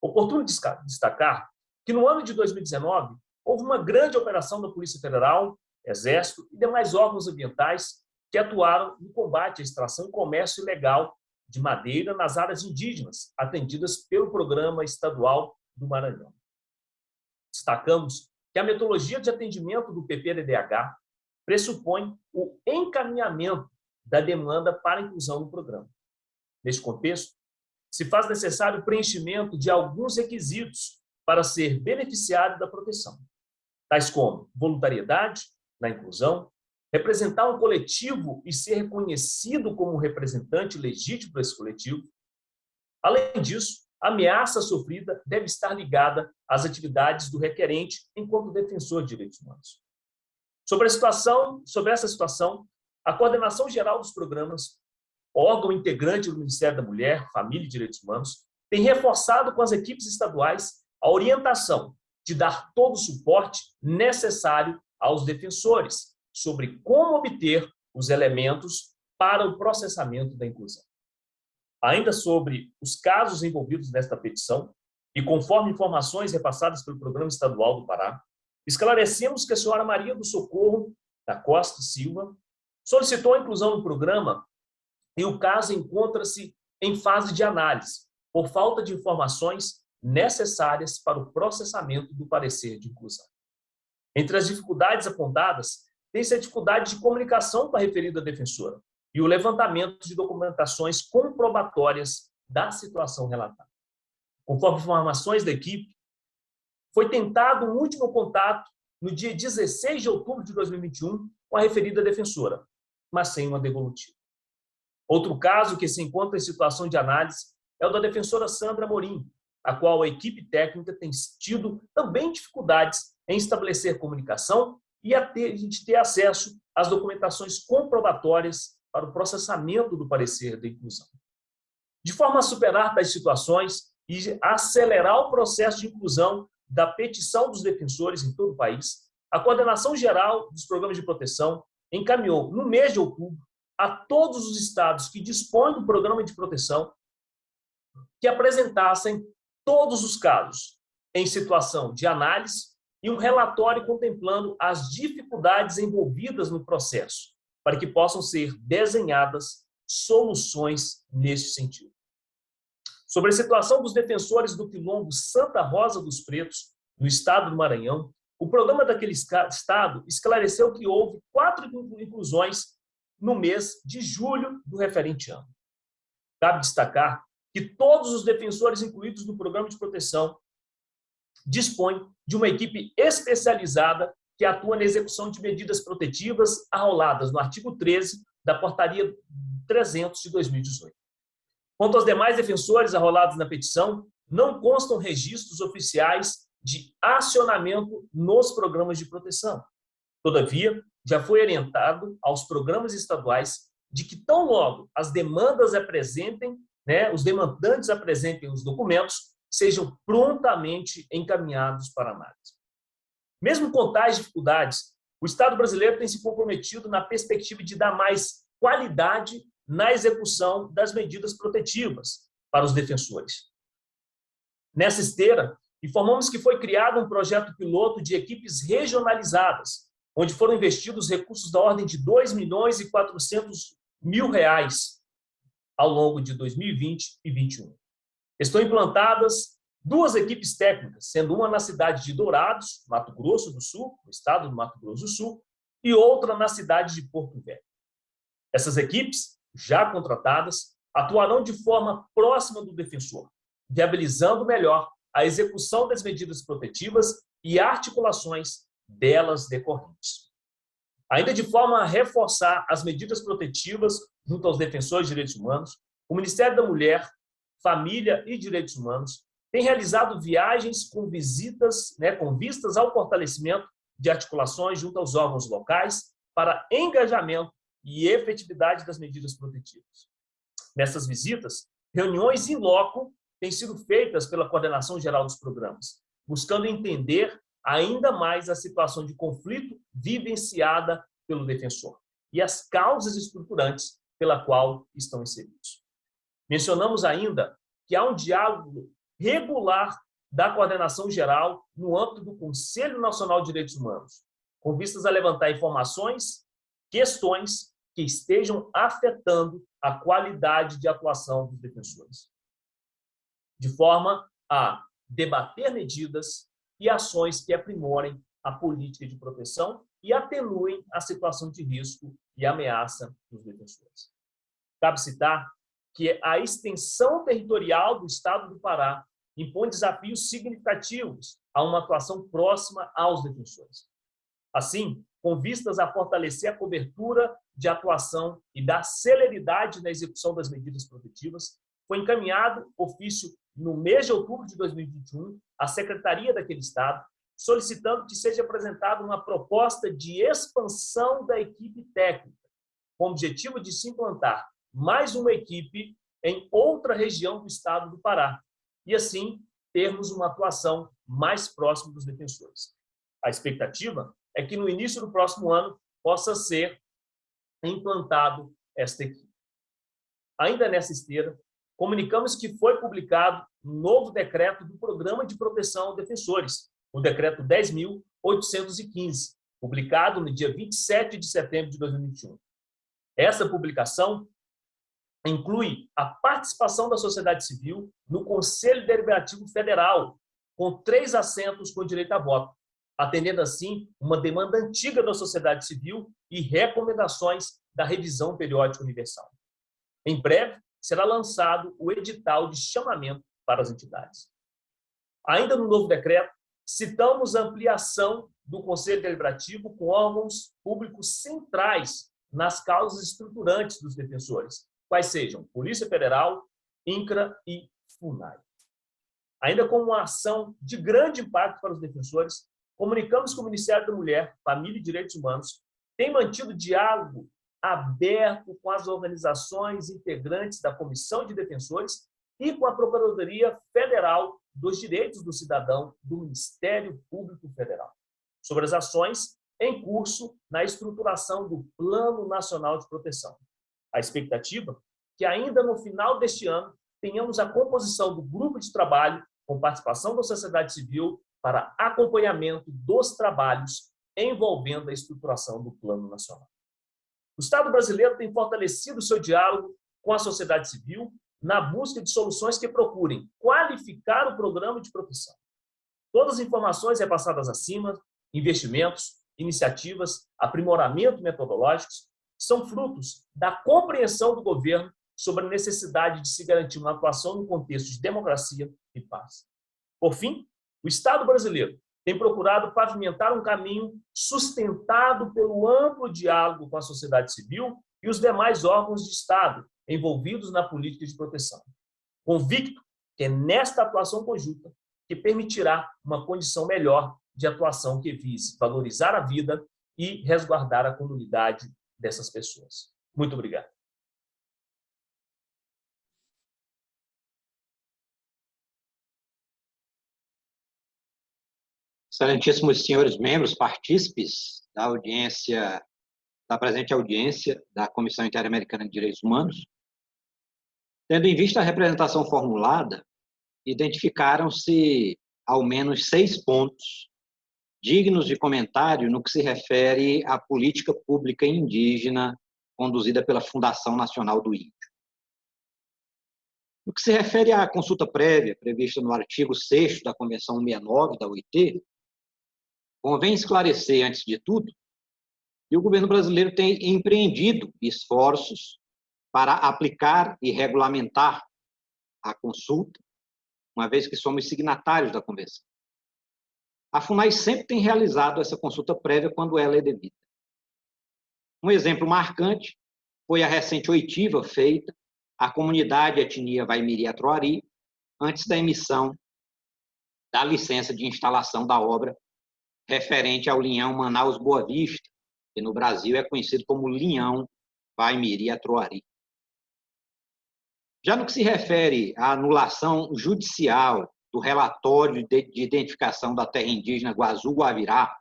Oportuno destacar que no ano de 2019 houve uma grande operação da Polícia Federal, Exército e demais órgãos ambientais que atuaram no combate à extração e comércio ilegal de madeira nas áreas indígenas, atendidas pelo Programa Estadual do Maranhão. Destacamos que a metodologia de atendimento do PPDDH pressupõe o encaminhamento da demanda para inclusão no programa. Neste contexto, se faz necessário o preenchimento de alguns requisitos para ser beneficiário da proteção, tais como voluntariedade na inclusão, representar um coletivo e ser reconhecido como representante legítimo desse coletivo. Além disso, a ameaça sofrida deve estar ligada às atividades do requerente enquanto defensor de direitos humanos. Sobre a situação, sobre essa situação, a coordenação geral dos programas, órgão integrante do Ministério da Mulher, Família e Direitos Humanos, tem reforçado com as equipes estaduais a orientação de dar todo o suporte necessário aos defensores sobre como obter os elementos para o processamento da inclusão. Ainda sobre os casos envolvidos nesta petição, e conforme informações repassadas pelo Programa Estadual do Pará, esclarecemos que a senhora Maria do Socorro da Costa Silva solicitou a inclusão no programa e o caso encontra-se em fase de análise, por falta de informações necessárias para o processamento do parecer de inclusão. Entre as dificuldades apontadas, tem-se a dificuldade de comunicação com a referida defensora, e o levantamento de documentações comprobatórias da situação relatada. Conforme informações da equipe, foi tentado um último contato no dia 16 de outubro de 2021 com a referida defensora, mas sem uma devolutiva. Outro caso que se encontra em situação de análise é o da defensora Sandra Morim, a qual a equipe técnica tem tido também dificuldades em estabelecer comunicação e a, ter, gente ter acesso às documentações comprobatórias para o processamento do parecer da inclusão. De forma a superar tais situações e acelerar o processo de inclusão da petição dos defensores em todo o país, a Coordenação Geral dos Programas de Proteção encaminhou, no mês de outubro, a todos os estados que dispõem do programa de proteção que apresentassem todos os casos em situação de análise e um relatório contemplando as dificuldades envolvidas no processo, para que possam ser desenhadas soluções nesse sentido. Sobre a situação dos defensores do quilombo Santa Rosa dos Pretos, no estado do Maranhão, o programa daquele estado esclareceu que houve quatro inclusões no mês de julho do referente ano. Cabe destacar que todos os defensores incluídos no programa de proteção dispõem de uma equipe especializada que atua na execução de medidas protetivas arroladas no artigo 13 da Portaria 300 de 2018. Quanto aos demais defensores arrolados na petição, não constam registros oficiais de acionamento nos programas de proteção. Todavia, já foi orientado aos programas estaduais de que tão logo as demandas apresentem, né, os demandantes apresentem os documentos, sejam prontamente encaminhados para análise. Mesmo com tais dificuldades, o Estado brasileiro tem se comprometido na perspectiva de dar mais qualidade na execução das medidas protetivas para os defensores. Nessa esteira, informamos que foi criado um projeto piloto de equipes regionalizadas, onde foram investidos recursos da ordem de 2 milhões e 400 mil reais ao longo de 2020 e 2021. Estão implantadas duas equipes técnicas, sendo uma na cidade de Dourados, Mato Grosso do Sul, no estado do Mato Grosso do Sul, e outra na cidade de Porto Velho. Essas equipes, já contratadas, atuarão de forma próxima do defensor, viabilizando melhor a execução das medidas protetivas e articulações delas decorrentes. Ainda de forma a reforçar as medidas protetivas junto aos defensores de direitos humanos, o Ministério da Mulher, Família e Direitos Humanos tem realizado viagens com visitas, né, com vistas ao fortalecimento de articulações junto aos órgãos locais para engajamento e efetividade das medidas protetivas. Nessas visitas, reuniões em loco têm sido feitas pela Coordenação Geral dos Programas, buscando entender ainda mais a situação de conflito vivenciada pelo defensor e as causas estruturantes pela qual estão inseridos. Mencionamos ainda que há um diálogo regular da coordenação geral no âmbito do Conselho Nacional de Direitos Humanos, com vistas a levantar informações, questões que estejam afetando a qualidade de atuação dos defensores de forma a debater medidas e ações que aprimorem a política de proteção e atenuem a situação de risco e ameaça dos defensores. Cabe citar que a extensão territorial do Estado do Pará impõe desafios significativos a uma atuação próxima aos defensores. Assim, com vistas a fortalecer a cobertura de atuação e da celeridade na execução das medidas protetivas, foi encaminhado ofício no mês de outubro de 2021, à secretaria daquele estado, solicitando que seja apresentada uma proposta de expansão da equipe técnica, com o objetivo de se implantar mais uma equipe em outra região do estado do Pará, e assim termos uma atuação mais próxima dos defensores. A expectativa é que no início do próximo ano possa ser implantado esta equipe. Ainda nessa esteira, comunicamos que foi publicado um novo decreto do Programa de Proteção aos Defensores, o decreto 10.815, publicado no dia 27 de setembro de 2021. Essa publicação inclui a participação da sociedade civil no Conselho Deliberativo Federal, com três assentos com direito a voto, atendendo assim uma demanda antiga da sociedade civil e recomendações da revisão periódica universal. Em breve, será lançado o edital de chamamento para as entidades. Ainda no novo decreto, citamos a ampliação do Conselho Deliberativo com órgãos públicos centrais nas causas estruturantes dos defensores, quais sejam Polícia Federal, INCRA e FUNAI. Ainda com uma ação de grande impacto para os defensores, comunicamos que o Ministério da Mulher, Família e Direitos Humanos tem mantido diálogo aberto com as organizações integrantes da Comissão de Defensores e com a Procuradoria Federal dos Direitos do Cidadão do Ministério Público Federal, sobre as ações em curso na estruturação do Plano Nacional de Proteção. A expectativa é que ainda no final deste ano tenhamos a composição do grupo de trabalho com participação da sociedade civil para acompanhamento dos trabalhos envolvendo a estruturação do Plano Nacional. O Estado brasileiro tem fortalecido seu diálogo com a sociedade civil na busca de soluções que procurem qualificar o programa de proteção. Todas as informações repassadas acima investimentos, iniciativas, aprimoramento metodológicos, são frutos da compreensão do governo sobre a necessidade de se garantir uma atuação no contexto de democracia e paz. Por fim, o Estado brasileiro tem procurado pavimentar um caminho sustentado pelo amplo diálogo com a sociedade civil e os demais órgãos de Estado envolvidos na política de proteção. Convicto que é nesta atuação conjunta que permitirá uma condição melhor de atuação que vise valorizar a vida e resguardar a comunidade dessas pessoas. Muito obrigado. Excelentíssimos senhores membros, partícipes da audiência, da presente audiência da Comissão Interamericana de Direitos Humanos, tendo em vista a representação formulada, identificaram-se ao menos seis pontos dignos de comentário no que se refere à política pública indígena conduzida pela Fundação Nacional do Índio. No que se refere à consulta prévia prevista no artigo 6 da Convenção 69 da OIT, Convém esclarecer, antes de tudo, que o governo brasileiro tem empreendido esforços para aplicar e regulamentar a consulta, uma vez que somos signatários da convenção. A FUNAI sempre tem realizado essa consulta prévia quando ela é devida. Um exemplo marcante foi a recente oitiva feita à comunidade etnia Vaimiri-Atroari antes da emissão da licença de instalação da obra referente ao linhão Manaus-Boa Vista, que no Brasil é conhecido como linhão Vaimiri-Atroari. Já no que se refere à anulação judicial do relatório de identificação da terra indígena Guazu-Guavirá,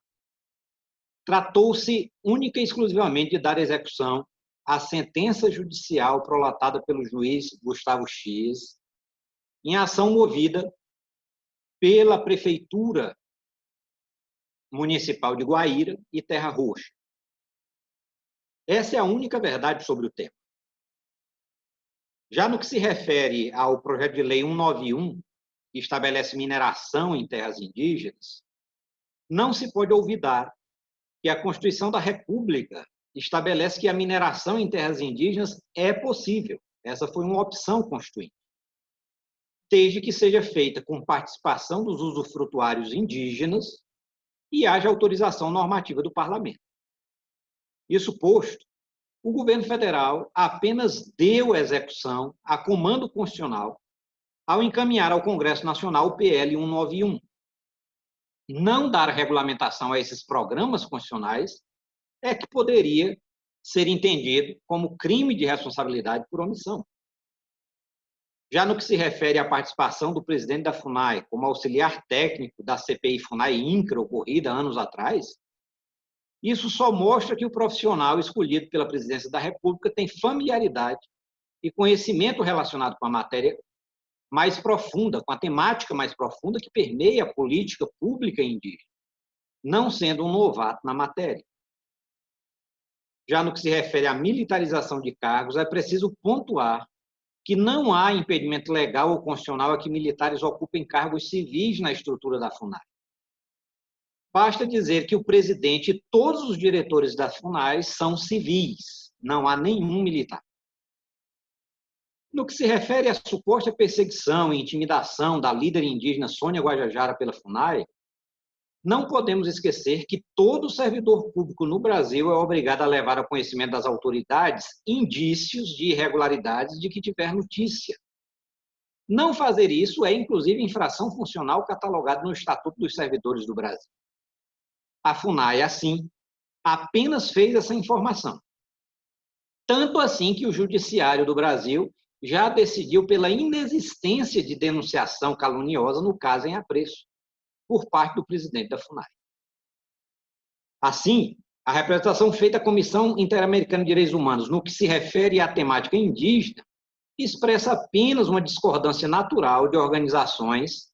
tratou-se única e exclusivamente de dar execução à sentença judicial prolatada pelo juiz Gustavo X, em ação movida pela Prefeitura Municipal de Guaíra e Terra Roxa. Essa é a única verdade sobre o tema. Já no que se refere ao projeto de lei 191, que estabelece mineração em terras indígenas, não se pode olvidar que a Constituição da República estabelece que a mineração em terras indígenas é possível. Essa foi uma opção constituinte. Desde que seja feita com participação dos usufrutuários indígenas e haja autorização normativa do parlamento. Isso posto, o governo federal apenas deu execução a comando constitucional ao encaminhar ao Congresso Nacional o PL 191. Não dar regulamentação a esses programas constitucionais é que poderia ser entendido como crime de responsabilidade por omissão. Já no que se refere à participação do presidente da FUNAI como auxiliar técnico da CPI FUNAI INCRA, ocorrida anos atrás, isso só mostra que o profissional escolhido pela presidência da República tem familiaridade e conhecimento relacionado com a matéria mais profunda, com a temática mais profunda que permeia a política pública indígena, não sendo um novato na matéria. Já no que se refere à militarização de cargos, é preciso pontuar que não há impedimento legal ou constitucional a que militares ocupem cargos civis na estrutura da FUNAI. Basta dizer que o presidente e todos os diretores da FUNAI são civis, não há nenhum militar. No que se refere à suposta perseguição e intimidação da líder indígena Sônia Guajajara pela FUNAI, não podemos esquecer que todo servidor público no Brasil é obrigado a levar ao conhecimento das autoridades indícios de irregularidades de que tiver notícia. Não fazer isso é, inclusive, infração funcional catalogada no Estatuto dos Servidores do Brasil. A FUNAI, assim, apenas fez essa informação. Tanto assim que o Judiciário do Brasil já decidiu pela inexistência de denunciação caluniosa no caso em apreço por parte do presidente da FUNAI. Assim, a representação feita à Comissão Interamericana de Direitos Humanos no que se refere à temática indígena expressa apenas uma discordância natural de organizações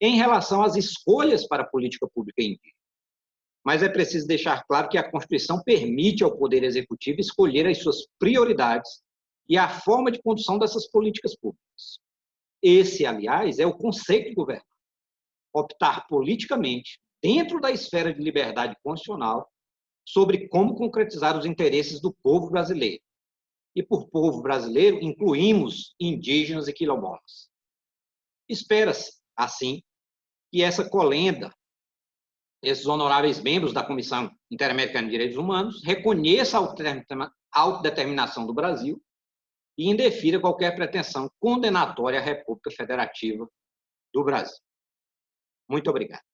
em relação às escolhas para a política pública indígena. Mas é preciso deixar claro que a Constituição permite ao Poder Executivo escolher as suas prioridades e a forma de condução dessas políticas públicas. Esse, aliás, é o conceito de governo optar politicamente dentro da esfera de liberdade constitucional, sobre como concretizar os interesses do povo brasileiro. E por povo brasileiro, incluímos indígenas e quilombolas. Espera-se, assim, que essa colenda, esses honoráveis membros da Comissão Interamericana de Direitos Humanos, reconheça a autodeterminação do Brasil e indefira qualquer pretensão condenatória à República Federativa do Brasil. Muito obrigado.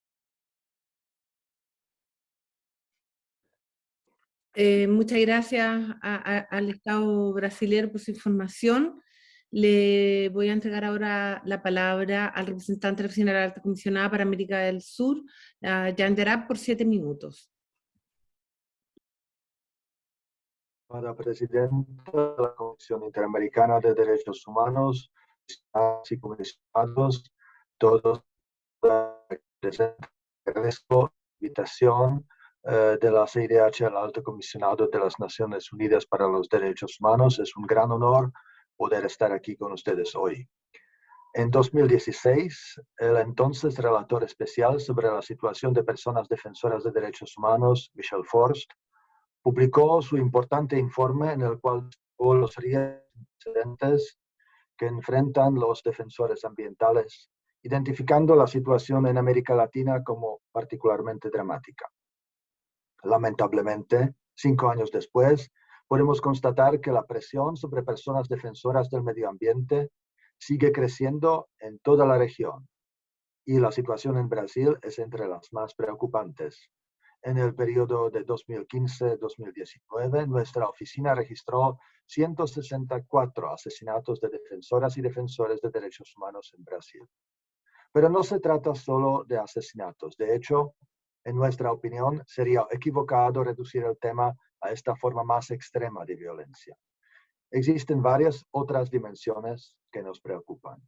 Eh, muchas gracias a, a, al Estado brasileño por su información. Le voy a entregar ahora la palabra al representante de la Oficina de la Alta Comisionada para América del Sur, a Jan Derab, por siete minutos. Para Presidenta de la Comisión Interamericana de Derechos Humanos, y comisionados, todos agradezco la invitación eh, de la CIDH al Alto Comisionado de las Naciones Unidas para los Derechos Humanos. Es un gran honor poder estar aquí con ustedes hoy. En 2016, el entonces relator especial sobre la situación de personas defensoras de derechos humanos, Michel Forst, publicó su importante informe en el cual los riesgos que enfrentan los defensores ambientales, identificando la situación en América Latina como particularmente dramática. Lamentablemente, cinco años después, podemos constatar que la presión sobre personas defensoras del medio ambiente sigue creciendo en toda la región y la situación en Brasil es entre las más preocupantes. En el periodo de 2015-2019, nuestra oficina registró 164 asesinatos de defensoras y defensores de derechos humanos en Brasil. Pero no se trata solo de asesinatos. De hecho, en nuestra opinión, sería equivocado reducir el tema a esta forma más extrema de violencia. Existen varias otras dimensiones que nos preocupan.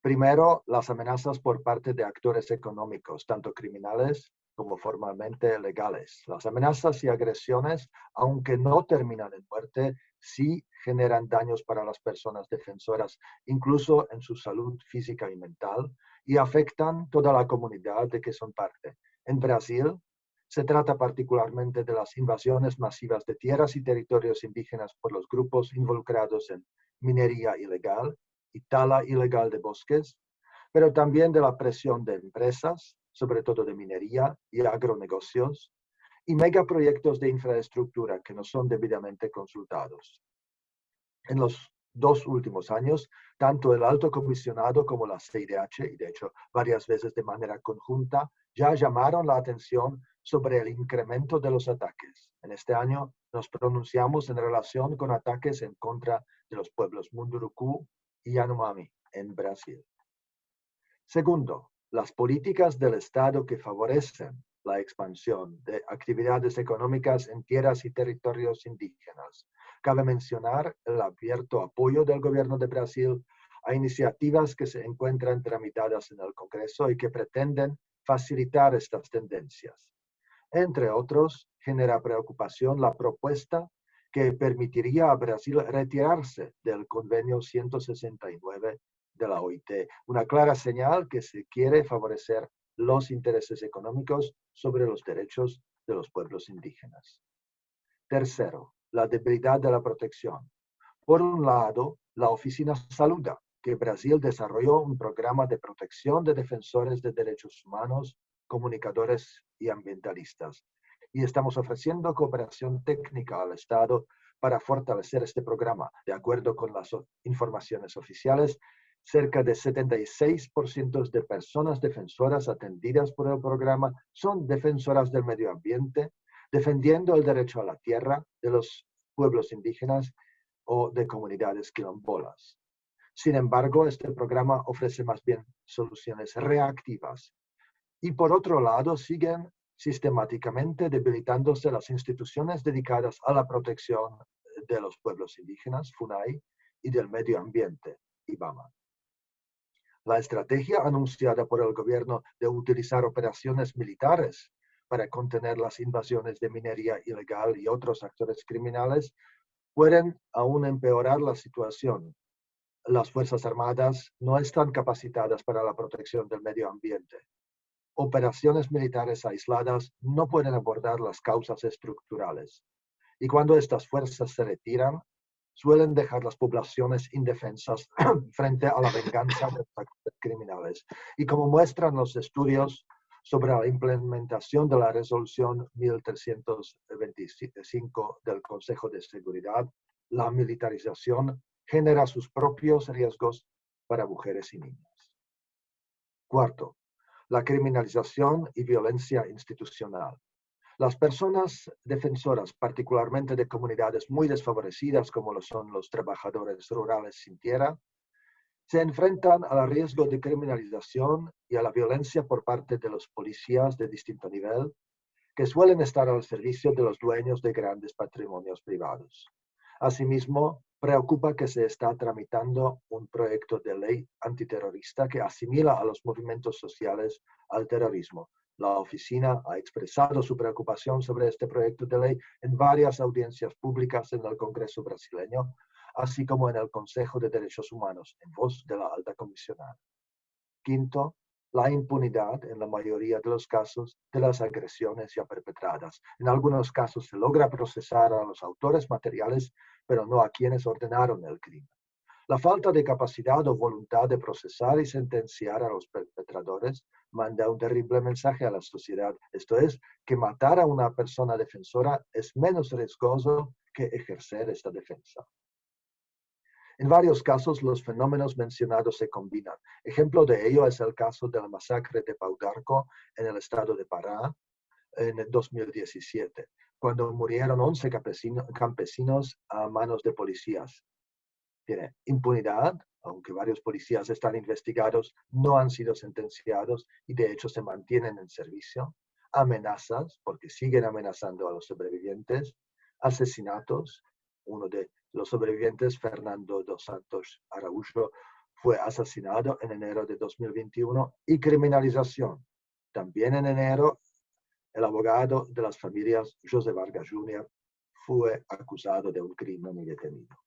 Primero, las amenazas por parte de actores económicos, tanto criminales como formalmente legales. Las amenazas y agresiones, aunque no terminan en muerte, sí generan daños para las personas defensoras, incluso en su salud física y mental, y afectan toda la comunidad de que son parte, en Brasil, se trata particularmente de las invasiones masivas de tierras y territorios indígenas por los grupos involucrados en minería ilegal y tala ilegal de bosques, pero también de la presión de empresas, sobre todo de minería y agronegocios, y megaproyectos de infraestructura que no son debidamente consultados. En los dos últimos años, tanto el alto comisionado como la CIDH, y de hecho varias veces de manera conjunta, ya llamaron la atención sobre el incremento de los ataques. En este año nos pronunciamos en relación con ataques en contra de los pueblos Munduruku y Yanomami en Brasil. Segundo, las políticas del Estado que favorecen la expansión de actividades económicas en tierras y territorios indígenas. Cabe mencionar el abierto apoyo del gobierno de Brasil a iniciativas que se encuentran tramitadas en el Congreso y que pretenden facilitar estas tendencias. Entre otros, genera preocupación la propuesta que permitiría a Brasil retirarse del convenio 169 de la OIT, una clara señal que se quiere favorecer los intereses económicos sobre los derechos de los pueblos indígenas. Tercero, la debilidad de la protección. Por un lado, la oficina saluda que Brasil desarrolló un programa de protección de defensores de derechos humanos, comunicadores y ambientalistas. Y estamos ofreciendo cooperación técnica al Estado para fortalecer este programa. De acuerdo con las informaciones oficiales, cerca de 76% de personas defensoras atendidas por el programa son defensoras del medio ambiente, defendiendo el derecho a la tierra de los pueblos indígenas o de comunidades quilombolas. Sin embargo, este programa ofrece más bien soluciones reactivas. Y por otro lado, siguen sistemáticamente debilitándose las instituciones dedicadas a la protección de los pueblos indígenas, FUNAI, y del medio ambiente, IBAMA. La estrategia anunciada por el gobierno de utilizar operaciones militares para contener las invasiones de minería ilegal y otros actores criminales pueden aún empeorar la situación las Fuerzas Armadas no están capacitadas para la protección del medio ambiente. operaciones militares aisladas no pueden abordar las causas estructurales. Y cuando estas fuerzas se retiran, suelen dejar las poblaciones indefensas frente a la venganza de los criminales. Y como muestran los estudios sobre la implementación de la resolución 1325 del Consejo de Seguridad, la militarización genera sus propios riesgos para mujeres y niñas. Cuarto, la criminalización y violencia institucional. Las personas defensoras, particularmente de comunidades muy desfavorecidas como lo son los trabajadores rurales sin tierra, se enfrentan al riesgo de criminalización y a la violencia por parte de los policías de distinto nivel, que suelen estar al servicio de los dueños de grandes patrimonios privados. Asimismo, preocupa que se está tramitando un proyecto de ley antiterrorista que asimila a los movimientos sociales al terrorismo. La oficina ha expresado su preocupación sobre este proyecto de ley en varias audiencias públicas en el Congreso brasileño, así como en el Consejo de Derechos Humanos, en voz de la alta comisionada. Quinto, la impunidad en la mayoría de los casos de las agresiones ya perpetradas. En algunos casos se logra procesar a los autores materiales, pero no a quienes ordenaron el crimen. La falta de capacidad o voluntad de procesar y sentenciar a los perpetradores manda un terrible mensaje a la sociedad. Esto es, que matar a una persona defensora es menos riesgoso que ejercer esta defensa. En varios casos, los fenómenos mencionados se combinan. Ejemplo de ello es el caso de la masacre de Paudarco en el estado de Pará en 2017, cuando murieron 11 campesinos a manos de policías. Tiene impunidad, aunque varios policías están investigados, no han sido sentenciados y de hecho se mantienen en servicio. Amenazas, porque siguen amenazando a los sobrevivientes. Asesinatos, uno de los sobrevivientes, Fernando dos Santos Araújo, fue asesinado en enero de 2021 y criminalización. También en enero, el abogado de las familias, José Vargas Jr., fue acusado de un crimen y detenido.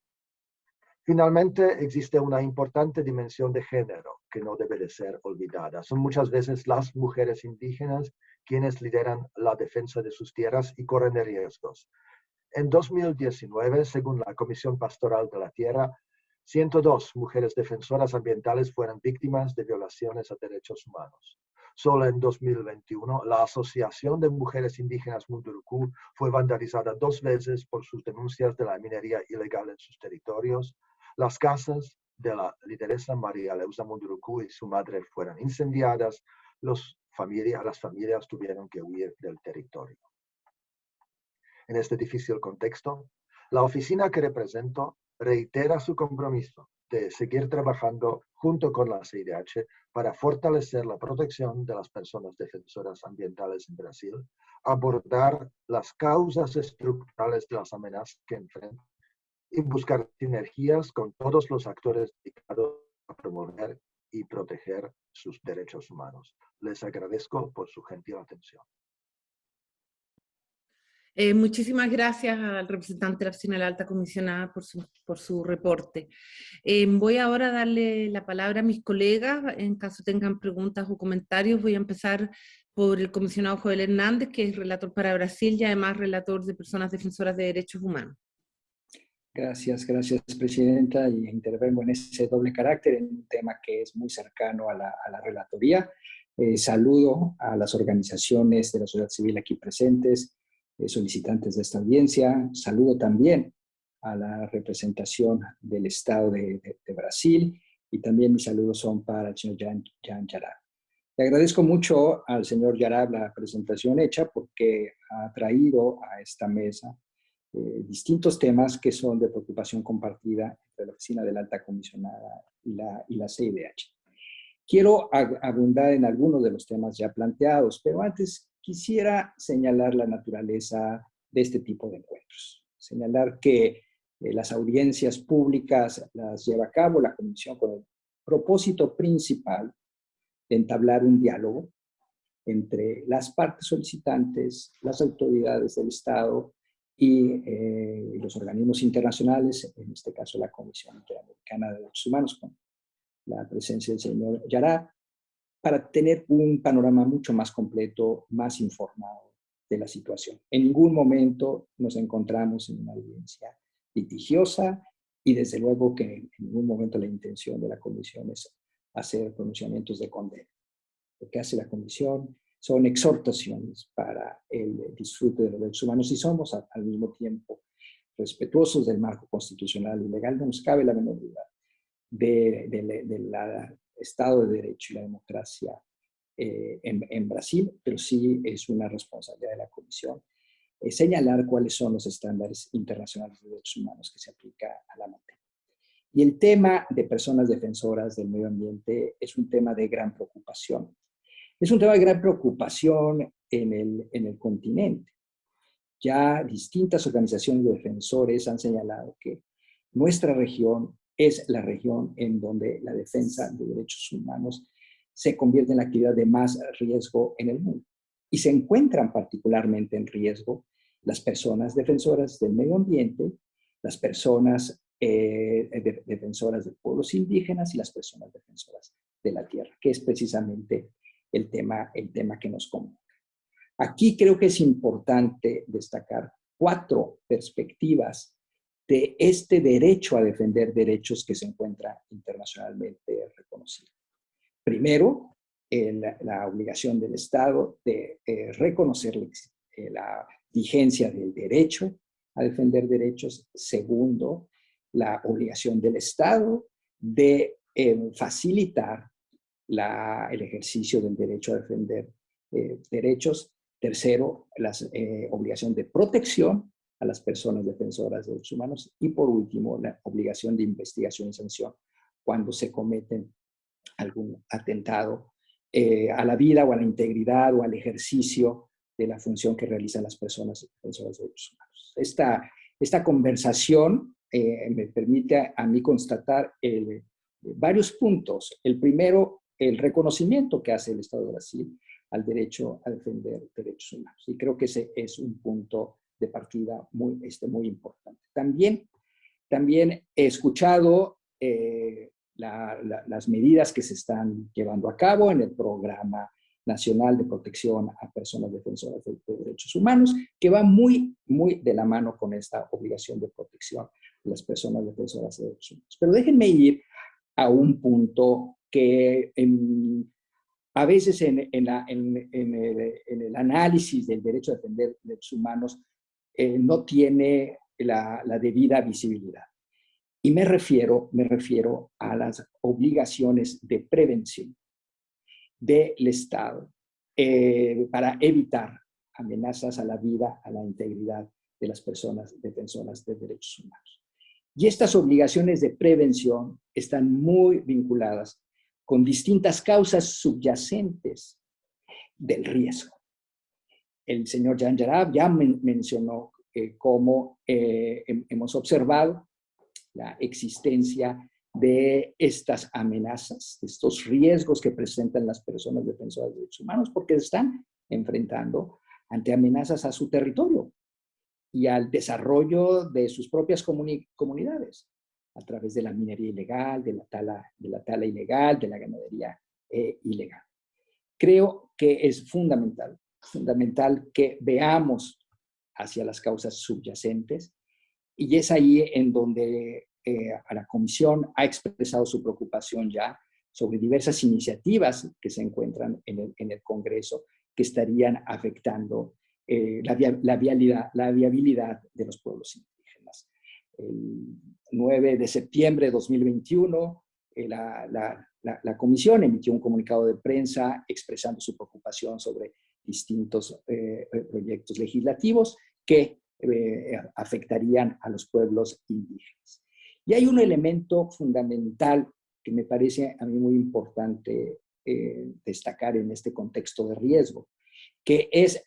Finalmente, existe una importante dimensión de género que no debe de ser olvidada. Son muchas veces las mujeres indígenas quienes lideran la defensa de sus tierras y corren riesgos. En 2019, según la Comisión Pastoral de la Tierra, 102 mujeres defensoras ambientales fueron víctimas de violaciones a derechos humanos. Solo en 2021, la Asociación de Mujeres Indígenas Munduruku fue vandalizada dos veces por sus denuncias de la minería ilegal en sus territorios. Las casas de la lideresa María Leusa Munduruku y su madre fueron incendiadas. Las familias tuvieron que huir del territorio en este difícil contexto, la oficina que represento reitera su compromiso de seguir trabajando junto con la CIDH para fortalecer la protección de las personas defensoras ambientales en Brasil, abordar las causas estructurales de las amenazas que enfrentan y buscar sinergias con todos los actores dedicados a promover y proteger sus derechos humanos. Les agradezco por su gentil atención. Eh, muchísimas gracias al representante de la Oficina de la Alta Comisionada por su, por su reporte. Eh, voy ahora a darle la palabra a mis colegas, en caso tengan preguntas o comentarios. Voy a empezar por el comisionado Joel Hernández, que es relator para Brasil y además relator de personas defensoras de derechos humanos. Gracias, gracias Presidenta, y intervengo en ese doble carácter, en un tema que es muy cercano a la, a la relatoría. Eh, saludo a las organizaciones de la sociedad civil aquí presentes, eh, solicitantes de esta audiencia. Saludo también a la representación del Estado de, Brasil y también mis saludos son para el señor Jan, Jan Yarab. Le agradezco mucho al señor Yarab la presentación hecha porque ha traído a esta mesa eh, distintos temas que son de preocupación compartida entre la Oficina de la Alta Comisionada y la, y la CIDH. Quiero abundar en algunos de los temas ya planteados, pero antes quisiera señalar la naturaleza de este tipo de encuentros. Señalar que eh, las audiencias públicas las lleva a cabo la Comisión con el propósito principal de entablar un diálogo entre las partes solicitantes, las autoridades del Estado y eh, los organismos internacionales, en este caso la Comisión Interamericana de Derechos Humanos, con la presencia del señor Yarat, para tener un panorama mucho más completo, más informado de la situación. En ningún momento nos encontramos en una audiencia litigiosa y desde luego que en ningún momento la intención de la comisión es hacer pronunciamientos de condena. Lo hace la comisión son exhortaciones para el disfrute de los derechos humanos y somos al mismo tiempo respetuosos del marco constitucional y legal. No nos cabe la menor duda del Estado de Derecho y la democracia eh, en, Brasil, pero sí es una responsabilidad de la Comisión eh, señalar cuáles son los estándares internacionales de derechos humanos que se aplica a la materia. Y el tema de personas defensoras del medio ambiente es un tema de gran preocupación. Es un tema de gran preocupación en el, en el continente. Ya distintas organizaciones de defensores han señalado que nuestra región es la región en donde la defensa de derechos humanos se convierte en la actividad de más riesgo en el mundo. Y se encuentran particularmente en riesgo las personas defensoras del medio ambiente, las personas eh, defensoras de pueblos indígenas y las personas defensoras de la tierra, que es precisamente el tema, el tema que nos convoca. Aquí creo que es importante destacar cuatro perspectivas de este derecho a defender derechos que se encuentra internacionalmente reconocido. Primero, la obligación del Estado de reconocer eh, la vigencia del derecho a defender derechos. Segundo, la obligación del Estado de eh, facilitar el ejercicio del derecho a defender derechos. Tercero, la obligación de protección a las personas defensoras de derechos humanos. Y por último, la obligación de investigación y sanción cuando se cometen algún atentado eh, a la vida o a la integridad o al ejercicio de la función que realizan las personas defensoras de derechos humanos. Esta, esta conversación eh, me permite a, mí constatar varios puntos. El primero, el reconocimiento que hace el Estado de Brasil al derecho a defender derechos humanos. Y creo que ese es un punto de partida muy, este, muy importante. También, también he escuchado eh, las medidas que se están llevando a cabo en el programa nacional de protección a personas defensoras de, derechos humanos, que va muy, muy de la mano con esta obligación de protección de las personas defensoras de derechos humanos. Pero déjenme ir a un punto que a veces en, el, análisis del derecho a defender derechos humanos eh, no tiene la, debida visibilidad. Y me refiero, me refiero a las obligaciones de prevención del Estado eh, para evitar amenazas a la vida, a la integridad de las personas defensoras de derechos humanos. Y estas obligaciones de prevención están muy vinculadas con distintas causas subyacentes del riesgo. El señor Jan Yarab ya mencionó eh, cómo eh, hemos observado la existencia de estas amenazas, de estos riesgos que presentan las personas defensoras de derechos humanos, porque están enfrentando ante amenazas a su territorio y al desarrollo de sus propias comunidades, a través de la minería ilegal, de la tala, de la tala ilegal, de la ganadería eh, ilegal. Creo que es fundamental fundamental que veamos hacia las causas subyacentes y es ahí en donde eh, a la Comisión ha expresado su preocupación ya sobre diversas iniciativas que se encuentran en el, Congreso que estarían afectando eh, la, vialidad, la viabilidad de los pueblos. El 9 de septiembre de 2021, eh, la, la, Comisión emitió un comunicado de prensa expresando su preocupación sobre distintos eh, eh, proyectos legislativos que afectarían a los pueblos indígenas. Y hay un elemento fundamental que me parece a mí muy importante destacar en este contexto de riesgo, que es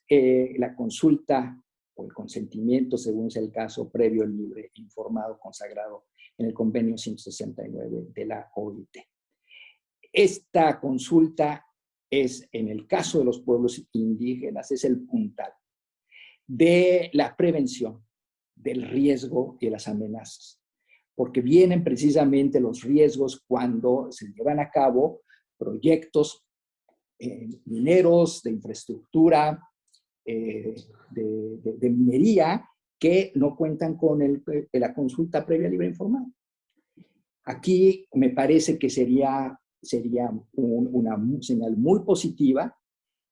la consulta o el consentimiento, según sea el caso, previo, libre, informado, consagrado en el convenio 169 de la OIT. Esta consulta es, en el caso de los pueblos indígenas, es el puntal de la prevención del riesgo y de las amenazas, porque vienen precisamente los riesgos cuando se llevan a cabo proyectos mineros, de infraestructura, de, de, minería, que no cuentan con el, la consulta previa libre informada. Aquí me parece que sería, sería una señal muy positiva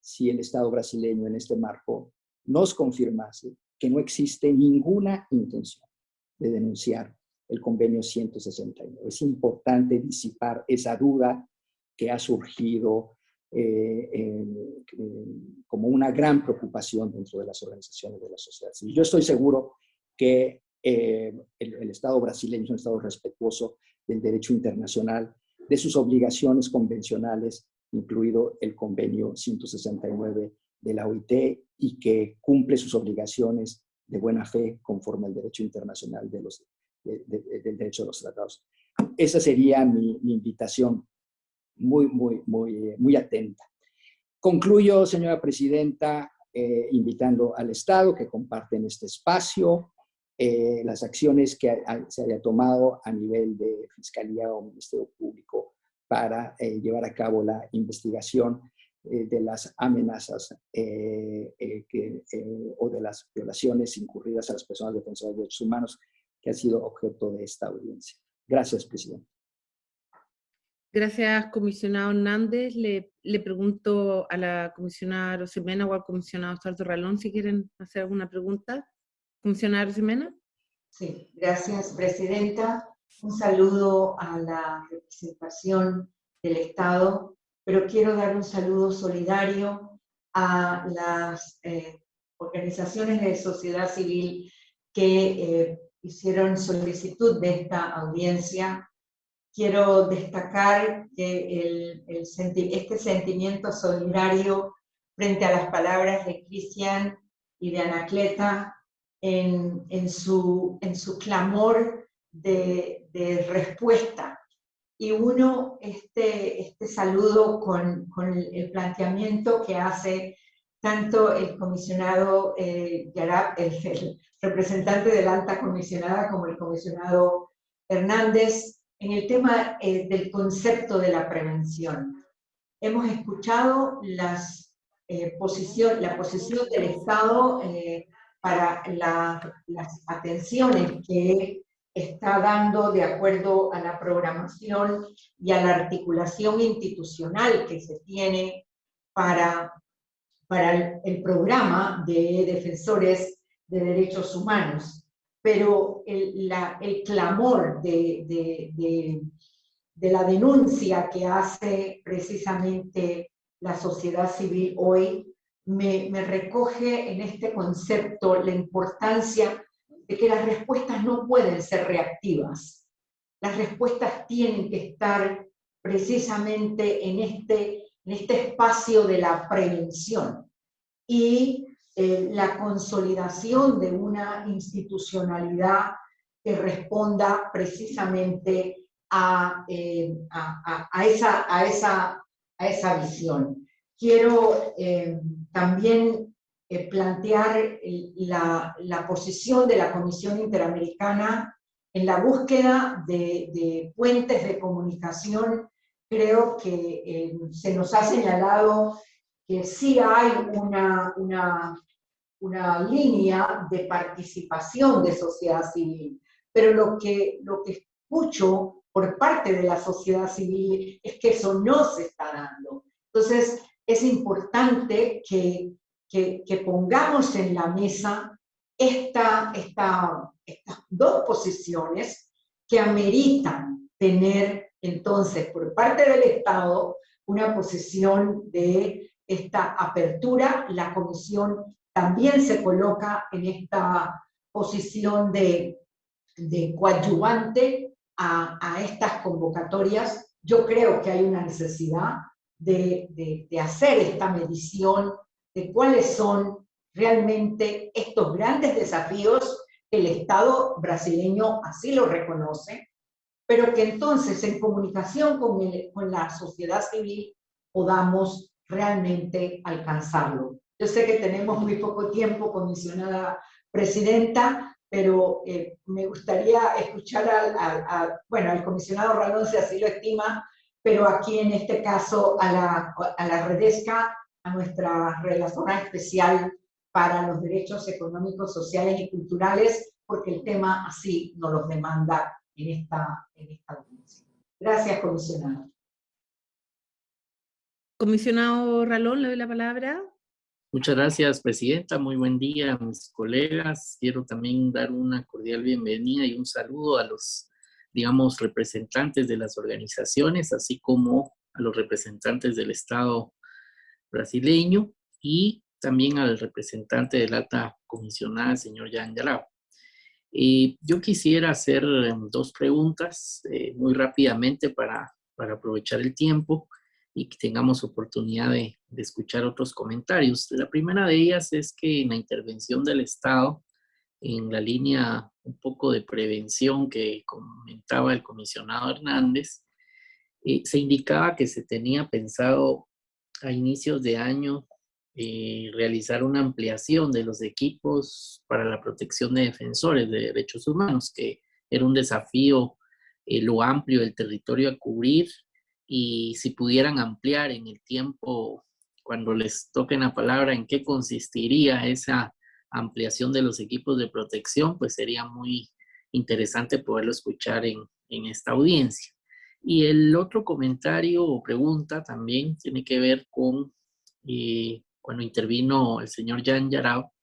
si el Estado brasileño en este marco nos confirmase que no existe ninguna intención de denunciar el convenio 169. Es importante disipar esa duda que ha surgido eh, como una gran preocupación dentro de las organizaciones de la sociedad civil. Yo estoy seguro que eh, el, Estado brasileño es un Estado respetuoso del derecho internacional, de sus obligaciones convencionales, incluido el convenio 169 de la OIT, y que cumple sus obligaciones de buena fe conforme al derecho internacional de los, del derecho de los tratados. Esa sería mi, invitación muy, muy, muy, muy atenta. Concluyo, señora presidenta, eh, invitando al Estado que comparten este espacio, eh, las acciones que se haya tomado a nivel de Fiscalía o Ministerio Público para eh, llevar a cabo la investigación de las amenazas que, o de las violaciones incurridas a las personas defensoras de derechos humanos que ha sido objeto de esta audiencia. Gracias, presidente. Gracias, comisionado Hernández. Le, pregunto a la comisionada Rosemena o al comisionado Sarto Ralón si quieren hacer alguna pregunta. Comisionada Rosemena. Sí, gracias, presidenta. Un saludo a la representación del Estado, pero quiero dar un saludo solidario a las eh, organizaciones de sociedad civil que eh, hicieron solicitud de esta audiencia. Quiero destacar que este sentimiento solidario frente a las palabras de Cristian y de Anacleta en, su, clamor de, respuesta. Y uno, este, este saludo con, el planteamiento que hace tanto el comisionado eh, el, representante de la alta comisionada, como el comisionado Hernández, en el tema eh, del concepto de la prevención. Hemos escuchado eh, la posición del Estado eh, para las atenciones que está dando de acuerdo a la programación y a la articulación institucional que se tiene para para el, programa de defensores de derechos humanos, pero el, el clamor de, de, de, la denuncia que hace precisamente la sociedad civil hoy me, me recoge en este concepto la importancia de que las respuestas no pueden ser reactivas. Las respuestas tienen que estar precisamente en este en este espacio de la prevención y eh, la consolidación de una institucionalidad que responda precisamente a, eh, a, esa, a, esa, visión. Quiero eh, también plantear la, posición de la Comisión Interamericana en la búsqueda de, puentes de comunicación creo que se nos ha señalado que sí hay una, una, una, línea de participación de sociedad civil, pero lo que, lo que escucho por parte de la sociedad civil es que eso no se está dando. Entonces, es importante que, que, pongamos en la mesa esta, esta, estas dos posiciones que ameritan tener entonces, por parte del Estado, una posición de esta apertura, la comisión también se coloca en esta posición de, de coadyuvante a, estas convocatorias. Yo creo que hay una necesidad de, de hacer esta medición de cuáles son realmente estos grandes desafíos que el Estado brasileño así lo reconoce, pero que entonces en comunicación con, con la sociedad civil podamos realmente alcanzarlo. Yo sé que tenemos muy poco tiempo, comisionada presidenta, pero eh, me gustaría escuchar al, bueno, al comisionado Ralón, si así lo estima, pero aquí en este caso a la, a la Redesca, a nuestra relatora especial para los derechos económicos, sociales y culturales, porque el tema así nos los demanda en esta, en esta audiencia. Gracias, comisionado. Comisionado Ralón, le doy la palabra. Muchas gracias, Presidenta. Muy buen día mis colegas. Quiero también dar una cordial bienvenida y un saludo a los, digamos, representantes de las organizaciones, así como a los representantes del Estado brasileño y también al representante de la alta comisionada, señor Jan Yarao. Eh, yo quisiera hacer em, dos preguntas eh, muy rápidamente para, para aprovechar el tiempo y que tengamos oportunidad de, escuchar otros comentarios. La primera de ellas es que en la intervención del Estado, en la línea un poco de prevención que comentaba el comisionado Hernández, eh, se indicaba que se tenía pensado a inicios de año eh, realizar una ampliación de los equipos para la protección de defensores de derechos humanos, que era un desafío eh, lo amplio del territorio a cubrir y si pudieran ampliar en el tiempo, cuando les toquen la palabra, en qué consistiría esa ampliación de los equipos de protección, pues sería muy interesante poderlo escuchar en, en esta audiencia. Y el otro comentario o pregunta también tiene que ver con eh, cuando intervino el señor Jan Yarao,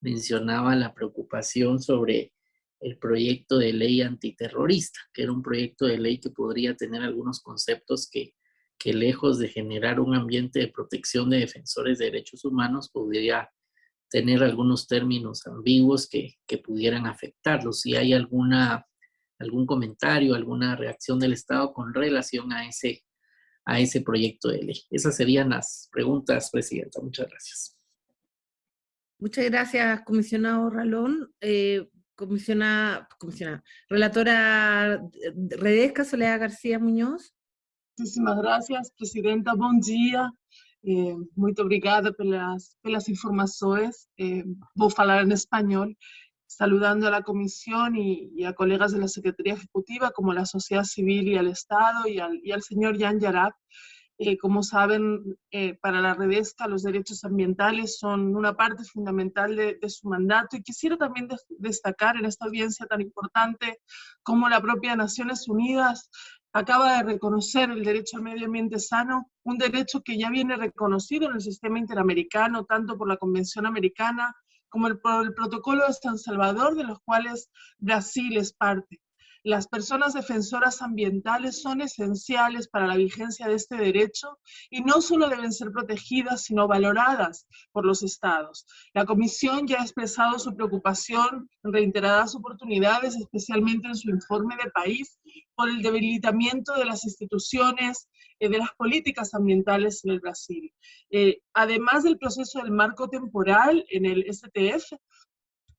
mencionaba la preocupación sobre el proyecto de ley antiterrorista, que era un proyecto de ley que podría tener algunos conceptos que, que lejos de generar un ambiente de protección de defensores de derechos humanos, podría tener algunos términos ambiguos que, que pudieran afectarlos. Si hay alguna, algún comentario, alguna reacción del Estado con relación a ese, a ese proyecto de ley. Esas serían las preguntas, Presidenta. Muchas gracias. Muchas gracias, comisionado Ralón. Eh, comisionada, comisionada, relatora Redesca Soledad García Muñoz. Muchísimas gracias, Presidenta. Bom dia. Eh, muito obrigada pelas, pelas informações. Eh, vou falar en español, saludando a la Comisión y, a colegas de la Secretaría Ejecutiva, como la sociedad civil y al Estado, y al, y al señor Jan Yarab, eh, como saben, eh, para la Redesca los derechos ambientales son una parte fundamental de, su mandato y quisiera también destacar en esta audiencia tan importante como la propia Naciones Unidas acaba de reconocer el derecho al medio ambiente sano, un derecho que ya viene reconocido en el sistema interamericano, tanto por la Convención Americana como por el Protocolo de San Salvador, de los cuales Brasil es parte. Las personas defensoras ambientales son esenciales para la vigencia de este derecho y no solo deben ser protegidas, sino valoradas por los estados. La Comisión ya ha expresado su preocupación en reiteradas oportunidades, especialmente en su informe de país, por el debilitamiento de las instituciones, eh, de las políticas ambientales en el Brasil. Eh, además del proceso del marco temporal en el STF,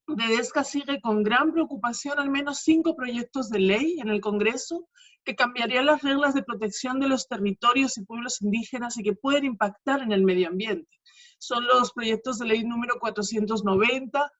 Dedesca sigue con gran preocupación al menos cinco proyectos de ley en el Congreso que cambiarían las reglas de protección de los territorios y pueblos indígenas y que pueden impactar en el medio ambiente. Son los proyectos de ley número 490,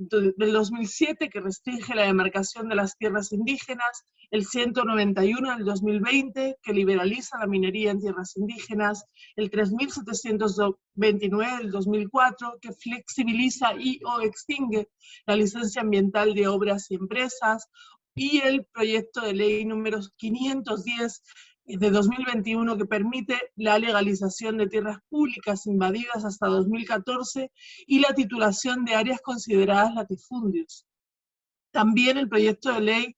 del 2007 que restringe la demarcación de las tierras indígenas, el 191 del 2020 que liberaliza la minería en tierras indígenas, el 3729 del 2004 que flexibiliza y o extingue la licencia ambiental de obras y empresas, y el proyecto de ley número 510 de 2021 que permite la legalización de tierras públicas invadidas hasta 2014 y la titulación de áreas consideradas latifundios. También el proyecto de ley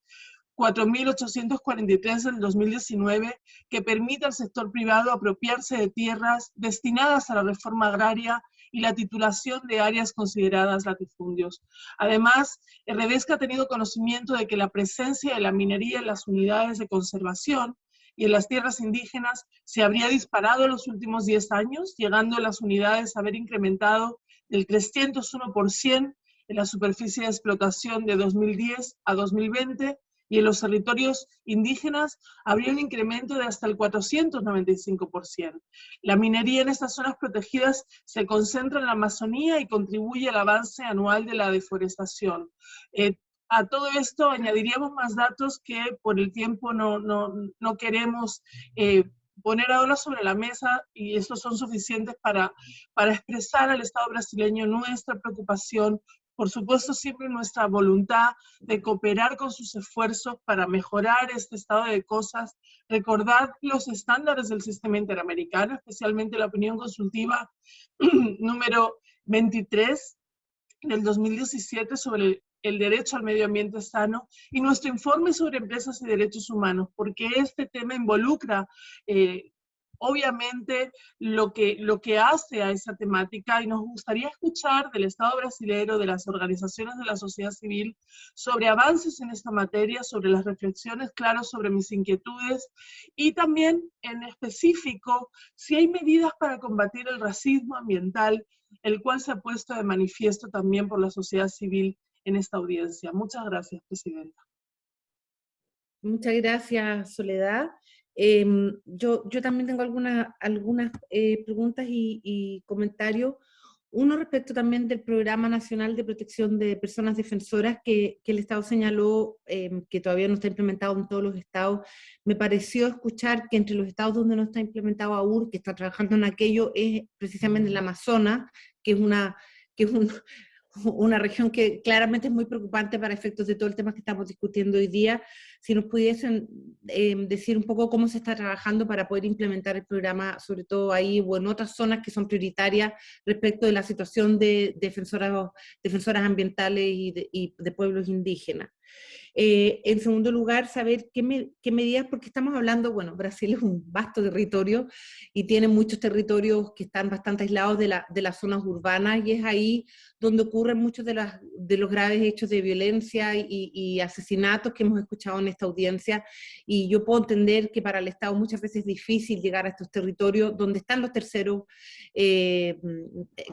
4.843 del 2019 que permite al sector privado apropiarse de tierras destinadas a la reforma agraria y la titulación de áreas consideradas latifundios. Además, Redesca ha tenido conocimiento de que la presencia de la minería en las unidades de conservación y en las tierras indígenas se habría disparado en los últimos 10 años, llegando las unidades a haber incrementado del 301% en la superficie de explotación de 2010 a 2020 y en los territorios indígenas habría un incremento de hasta el 495%. La minería en estas zonas protegidas se concentra en la Amazonía y contribuye al avance anual de la deforestación. Eh, a todo esto añadiríamos más datos que por el tiempo no, no, no queremos eh, poner ahora sobre la mesa, y estos son suficientes para, para expresar al Estado brasileño nuestra preocupación. Por supuesto, siempre nuestra voluntad de cooperar con sus esfuerzos para mejorar este estado de cosas, recordar los estándares del sistema interamericano, especialmente la opinión consultiva número 23 del 2017 sobre el derecho al medio ambiente sano y nuestro informe sobre empresas y derechos humanos, porque este tema involucra eh, obviamente lo que, lo que hace a esa temática y nos gustaría escuchar del Estado brasileño, de las organizaciones de la sociedad civil, sobre avances en esta materia, sobre las reflexiones claras sobre mis inquietudes y también en específico si hay medidas para combatir el racismo ambiental, el cual se ha puesto de manifiesto también por la sociedad civil en esta audiencia. Muchas gracias, Presidenta. Muchas gracias, Soledad. Em, yo, yo también tengo algunas, algunas eh, preguntas y, comentarios. Uno respecto también del Programa Nacional de Protección de Personas Defensoras que, que el Estado señaló em, que todavía no está implementado en todos los estados. Me pareció escuchar que entre los estados donde no está implementado aún, que está trabajando en aquello, es precisamente el Amazonas, que es una que es un, una región que claramente es muy preocupante para efectos de todo el tema que estamos discutiendo hoy día. Si nos pudiesen em, decir un poco cómo se está trabajando para poder implementar el programa, sobre todo ahí o en otras zonas que son prioritarias respecto de la situación de defensoras, defensoras ambientales y de, y de pueblos indígenas. Eh, en segundo lugar, saber qué, medidas, porque estamos hablando, bueno, Brasil es un vasto territorio y tiene muchos territorios que están bastante aislados de, las zonas urbanas y es ahí donde ocurren muchos de, los graves hechos de violencia y, asesinatos que hemos escuchado en esta audiencia. Y yo puedo entender que para el Estado muchas veces es difícil llegar a estos territorios donde están los terceros eh,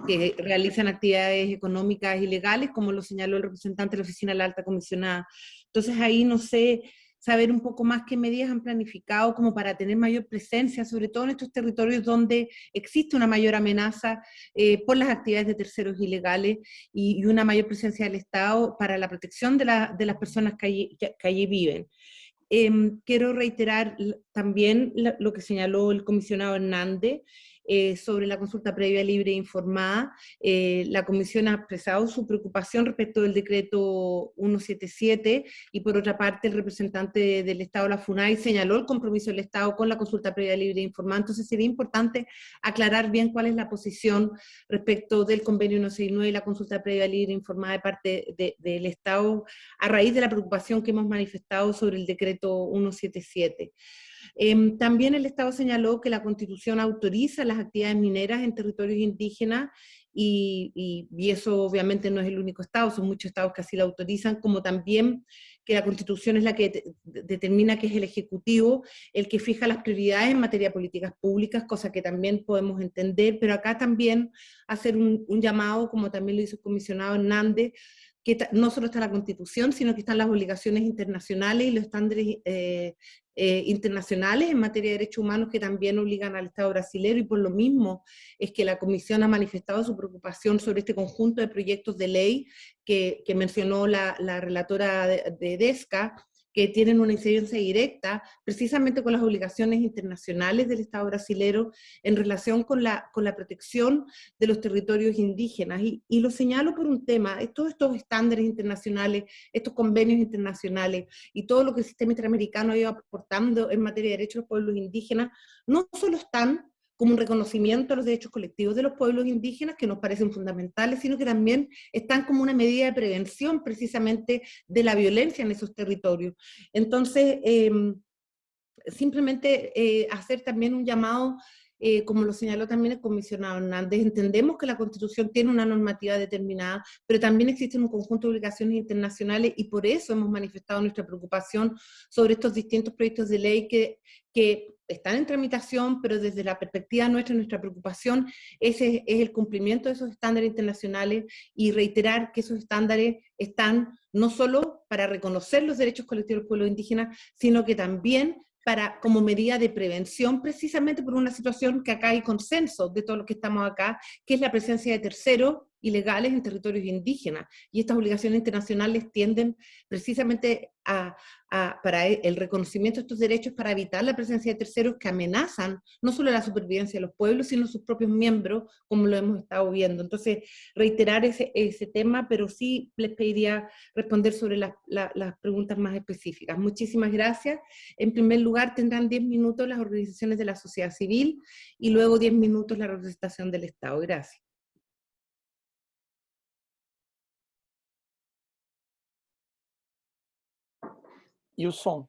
que realizan actividades económicas ilegales, como lo señaló el representante de la Oficina de la Alta Comisionada entonces ahí no sé, saber un poco más qué medidas han planificado como para tener mayor presencia, sobre todo en estos territorios donde existe una mayor amenaza eh, por las actividades de terceros ilegales y, una mayor presencia del Estado para la protección de, las personas que allí, viven. Em, quiero reiterar también lo que señaló el comisionado Hernández, eh, sobre la consulta previa libre e informada. Eh, la Comisión ha expresado su preocupación respecto del decreto 177 y por otra parte el representante del Estado, la FUNAI, señaló el compromiso del Estado con la consulta previa libre e informada. Entonces sería importante aclarar bien cuál es la posición respecto del convenio 169 y la consulta previa libre e informada de parte del Estado a raíz de la preocupación que hemos manifestado sobre el decreto 177. Em, también el Estado señaló que la Constitución autoriza las actividades mineras en territorios indígenas y, eso obviamente no es el único Estado, son muchos Estados que así la autorizan, como también que la Constitución es la que determina que es el Ejecutivo el que fija las prioridades en materia de políticas públicas, cosa que también podemos entender, pero acá también hacer un, un llamado, como también lo hizo el comisionado Hernández, que no solo está la Constitución, sino que están las obligaciones internacionales y los estándares eh, eh, internacionales en materia de derechos humanos que también obligan al Estado brasileño y por lo mismo es que la Comisión ha manifestado su preocupación sobre este conjunto de proyectos de ley que, mencionó la, relatora de, de DESCA, que tienen una incidencia directa precisamente con las obligaciones internacionales del Estado brasilero en relación con la, con la protección de los territorios indígenas. Y, y lo señalo por un tema, todos estos estándares internacionales, estos convenios internacionales y todo lo que el sistema interamericano ha ido aportando en materia de derechos de los pueblos indígenas, no solo están como un reconocimiento a los derechos colectivos de los pueblos indígenas, que nos parecen fundamentales, sino que también están como una medida de prevención precisamente de la violencia en esos territorios. Entonces, em, simplemente eh, hacer también un llamado eh, como lo señaló también el comisionado Hernández, entendemos que la Constitución tiene una normativa determinada, pero también existen un conjunto de obligaciones internacionales y por eso hemos manifestado nuestra preocupación sobre estos distintos proyectos de ley que, que están en tramitación, pero desde la perspectiva nuestra, nuestra preocupación ese es el cumplimiento de esos estándares internacionales y reiterar que esos estándares están no solo para reconocer los derechos colectivos del pueblo indígena, sino que también para, como medida de prevención, precisamente por una situación que acá hay consenso de todos los que estamos acá, que es la presencia de terceros ilegales en territorios indígenas. Y estas obligaciones internacionales tienden precisamente a, para e, el reconocimiento de estos derechos para evitar la presencia de terceros que amenazan no solo la supervivencia de los pueblos, sino sus propios miembros, como lo hemos estado viendo. Entonces, reiterar ese, ese tema, pero sí les pediría responder sobre las preguntas más específicas. Muchísimas gracias. En primer lugar, tendrán 10 minutos las organizaciones de la sociedad civil y luego 10 minutos la representación del Estado. Gracias. E o som?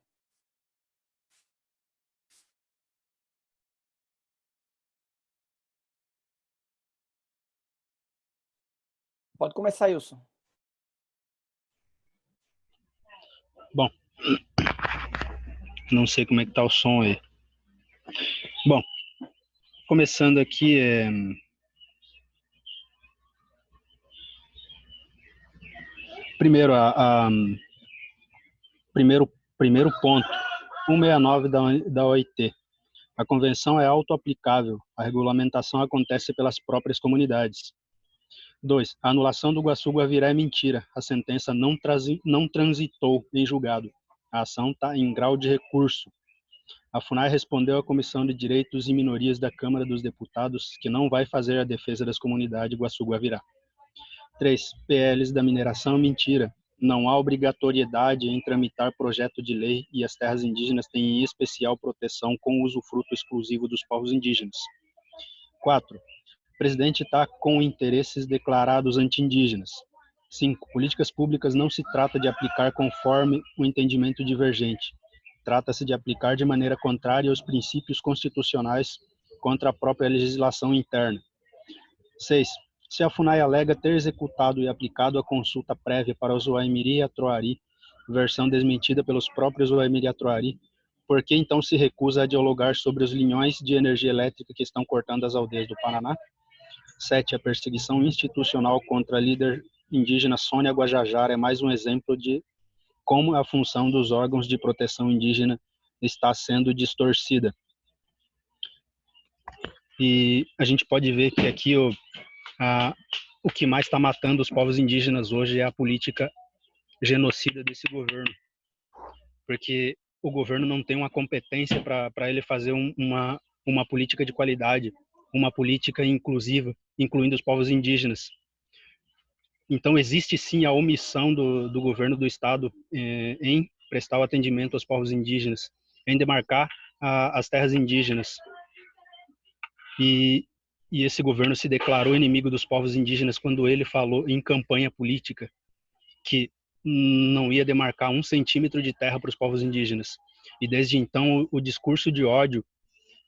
Pode começar, Wilson. Bom, não sei como é que tá o som aí. Bom, começando aqui, é... primeiro a, a primeiro Primeiro ponto, 169 da, da OIT. A convenção é auto-aplicável, a regulamentação acontece pelas próprias comunidades. 2. A anulação do Guaçu-Guavirá é mentira. A sentença não, não transitou em julgado. A ação está em grau de recurso. A FUNAI respondeu à Comissão de Direitos e Minorias da Câmara dos Deputados que não vai fazer a defesa das comunidades Guaçu-Guavirá. 3. PLs da mineração mentira não há obrigatoriedade em tramitar projeto de lei e as terras indígenas têm especial proteção com usufruto exclusivo dos povos indígenas. 4. O presidente está com interesses declarados anti-indígenas. 5. Políticas públicas não se trata de aplicar conforme o entendimento divergente. Trata-se de aplicar de maneira contrária aos princípios constitucionais contra a própria legislação interna. 6 se a FUNAI alega ter executado e aplicado a consulta prévia para os Uaimiri e Atroari, versão desmentida pelos próprios Uaimiri e Atroari, por que então se recusa a dialogar sobre os linhões de energia elétrica que estão cortando as aldeias do Paraná? 7. A perseguição institucional contra a líder indígena Sônia Guajajara é mais um exemplo de como a função dos órgãos de proteção indígena está sendo distorcida. E a gente pode ver que aqui o ah, o que mais está matando os povos indígenas hoje é a política genocida desse governo, porque o governo não tem uma competência para ele fazer um, uma, uma política de qualidade, uma política inclusiva, incluindo os povos indígenas. Então, existe sim a omissão do, do governo do Estado eh, em prestar o atendimento aos povos indígenas, em demarcar as terras indígenas. E, e esse governo se declarou inimigo dos povos indígenas quando ele falou em campanha política que não ia demarcar um centímetro de terra para os povos indígenas. E desde então o, discurso de ódio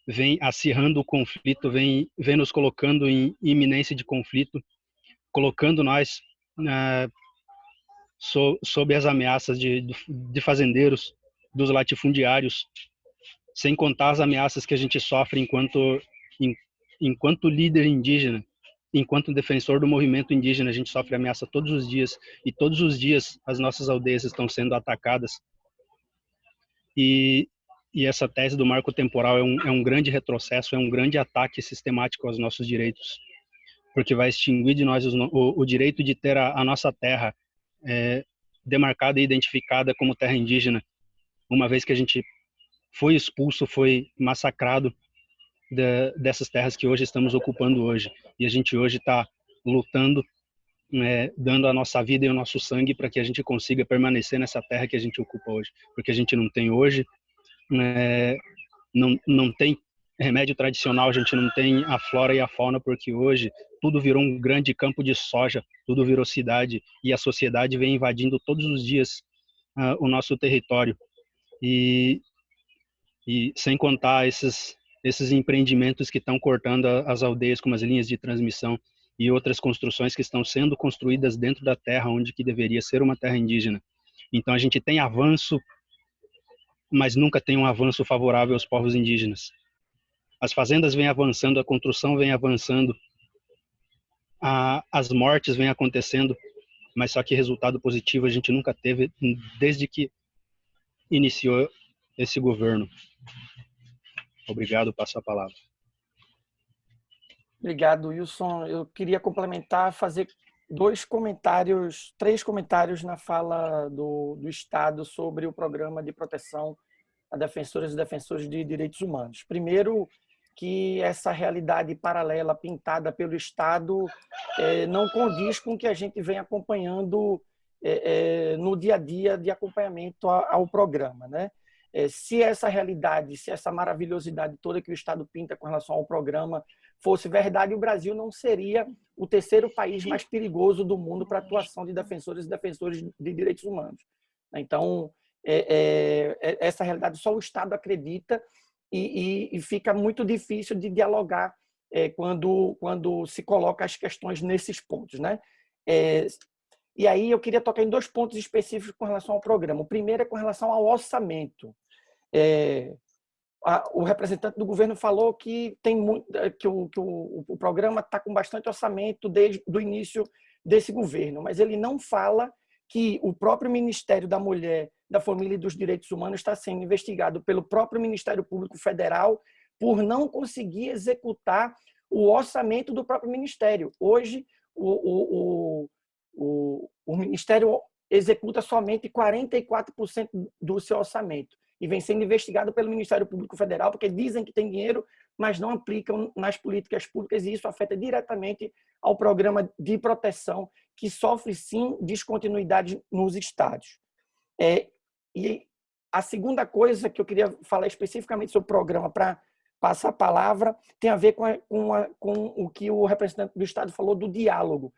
vem acirrando o conflito, vem, vem nos colocando em iminência de conflito, colocando nós uh, so, sob as ameaças de, de fazendeiros, dos latifundiários, sem contar as ameaças que a gente sofre enquanto enquanto líder indígena, enquanto defensor do movimento indígena, a gente sofre ameaça todos os dias e todos os dias as nossas aldeias estão sendo atacadas. E, e essa tese do marco temporal é um, é um grande retrocesso, é um grande ataque sistemático aos nossos direitos, porque vai extinguir de nós o, o direito de ter a, a nossa terra é, demarcada e identificada como terra indígena, uma vez que a gente foi expulso, foi massacrado de, dessas terras que hoje estamos ocupando hoje. E a gente hoje está lutando, né, dando a nossa vida e o nosso sangue para que a gente consiga permanecer nessa terra que a gente ocupa hoje. Porque a gente não tem hoje, né, não, não tem remédio tradicional, a gente não tem a flora e a fauna, porque hoje tudo virou um grande campo de soja, tudo virou cidade e a sociedade vem invadindo todos os dias uh, o nosso território. E, e sem contar esses esses empreendimentos que estão cortando as aldeias como as linhas de transmissão e outras construções que estão sendo construídas dentro da terra onde que deveria ser uma terra indígena. Então a gente tem avanço, mas nunca tem um avanço favorável aos povos indígenas. As fazendas vêm avançando, a construção vem avançando, a, as mortes vêm acontecendo, mas só que resultado positivo a gente nunca teve desde que iniciou esse governo. Obrigado, passo a palavra. Obrigado, Wilson. Eu queria complementar, fazer dois comentários, três comentários na fala do, do Estado sobre o programa de proteção a defensoras e defensores de direitos humanos. Primeiro, que essa realidade paralela pintada pelo Estado é, não condiz com o que a gente vem acompanhando é, é, no dia a dia de acompanhamento ao programa. Né? Se essa realidade, se essa maravilhosidade toda que o Estado pinta com relação ao programa fosse verdade, o Brasil não seria o terceiro país mais perigoso do mundo para atuação de defensores e defensores de direitos humanos. Então, é, é, essa realidade só o Estado acredita e, e, e fica muito difícil de dialogar é, quando, quando se coloca as questões nesses pontos. Né? É, e aí eu queria tocar em dois pontos específicos com relação ao programa. O primeiro é com relação ao orçamento. É, a, o representante do governo falou que tem muito, que o, que o, o programa está com bastante orçamento desde o início desse governo, mas ele não fala que o próprio Ministério da Mulher, da Família e dos Direitos Humanos está sendo investigado pelo próprio Ministério Público Federal por não conseguir executar o orçamento do próprio Ministério. Hoje, o, o, o, o Ministério executa somente 44% do seu orçamento e vem sendo investigado pelo Ministério Público Federal porque dizem que tem dinheiro, mas não aplicam nas políticas públicas e isso afeta diretamente ao programa de proteção que sofre sim descontinuidade nos estados. É, e a segunda coisa que eu queria falar especificamente sobre o programa para passar a palavra tem a ver com, a, com, a, com o que o representante do Estado falou do diálogo.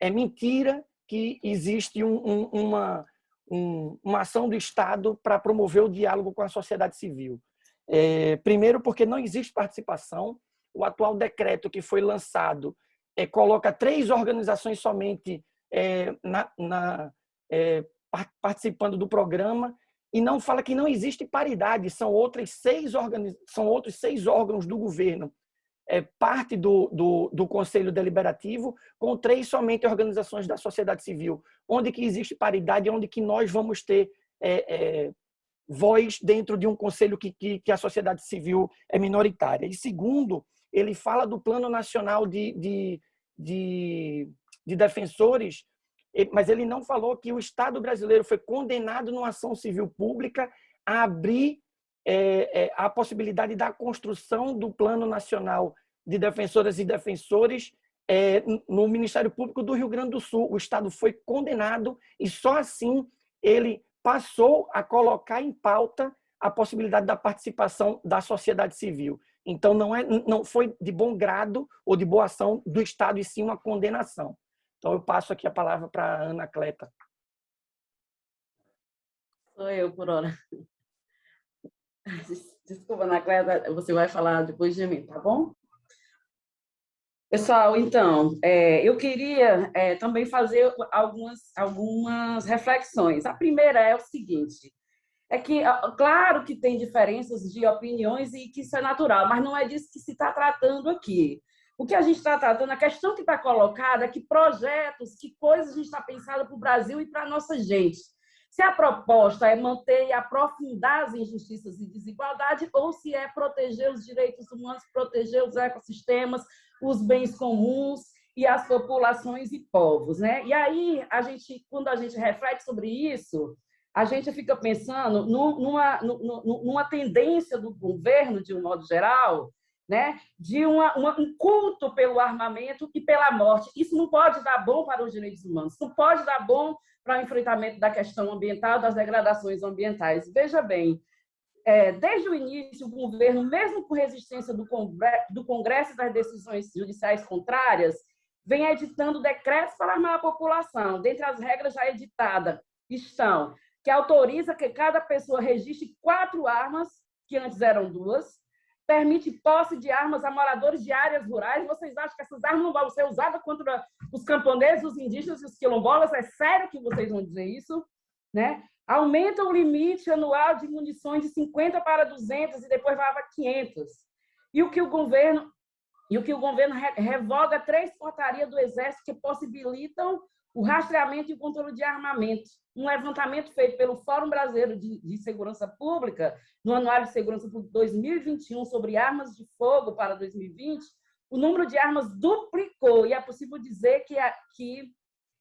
É mentira que existe um, um, uma, um, uma ação do Estado para promover o diálogo com a sociedade civil. É, primeiro, porque não existe participação. O atual decreto que foi lançado é, coloca três organizações somente é, na, na, é, participando do programa e não fala que não existe paridade, são, outras seis organiz... são outros seis órgãos do governo, parte do, do, do Conselho Deliberativo, com três somente organizações da sociedade civil, onde que existe paridade, onde que nós vamos ter é, é, voz dentro de um conselho que, que, que, a sociedade civil é minoritária. E segundo, ele fala do Plano Nacional de, de de, de defensores, mas ele não falou que o Estado brasileiro foi condenado numa ação civil pública a abrir é, é, a possibilidade da construção do Plano Nacional de Defensoras e Defensores é, no Ministério Público do Rio Grande do Sul. O Estado foi condenado e só assim ele passou a colocar em pauta a possibilidade da participação da sociedade civil. Então, não, é, não foi de bom grado ou de boa ação do Estado, e sim uma condenação. Então, eu passo aqui a palavra para a Ana Cleta. Sou eu, por hora. Desculpa, Ana Cleta, você vai falar depois de mim, tá bom? Pessoal, então, é, eu queria é, também fazer algumas, algumas reflexões. A primeira é o seguinte, é que, claro que tem diferenças de opiniões e que isso é natural, mas não é disso que se está tratando aqui. O que a gente está tratando, a questão que está colocada é que projetos, que coisas a gente está pensando para o Brasil e para a nossa gente. Se a proposta é manter e aprofundar as injustiças e desigualdade, ou se é proteger os direitos humanos, proteger os ecossistemas, os bens comuns e as populações e povos. Né? E aí, a gente, quando a gente reflete sobre isso, a gente fica pensando numa, numa tendência do governo, de um modo geral, né, de uma, uma, um culto pelo armamento e pela morte. Isso não pode dar bom para os direitos humanos, não pode dar bom para o enfrentamento da questão ambiental, das degradações ambientais. Veja bem, é, desde o início, o governo, mesmo com resistência do Congresso, Congresso das decisões judiciais contrárias, vem editando decretos para armar a população. Dentre as regras já editadas estão que autoriza que cada pessoa registre quatro armas, que antes eram duas, permite posse de armas a moradores de áreas rurais. Vocês acham que essas armas não vão ser usadas contra os camponeses, os indígenas e os quilombolas? É sério que vocês vão dizer isso? Né? Aumenta o limite anual de munições de 50 para 200 e depois vai para 500. E o que o governo e o que o governo revoga três portarias do Exército que possibilitam o rastreamento e o controle de armamento. Um levantamento feito pelo Fórum Brasileiro de, de, Segurança Pública, no Anuário de Segurança Pública 2021, sobre armas de fogo para 2020, o número de armas duplicou, e é possível dizer que, que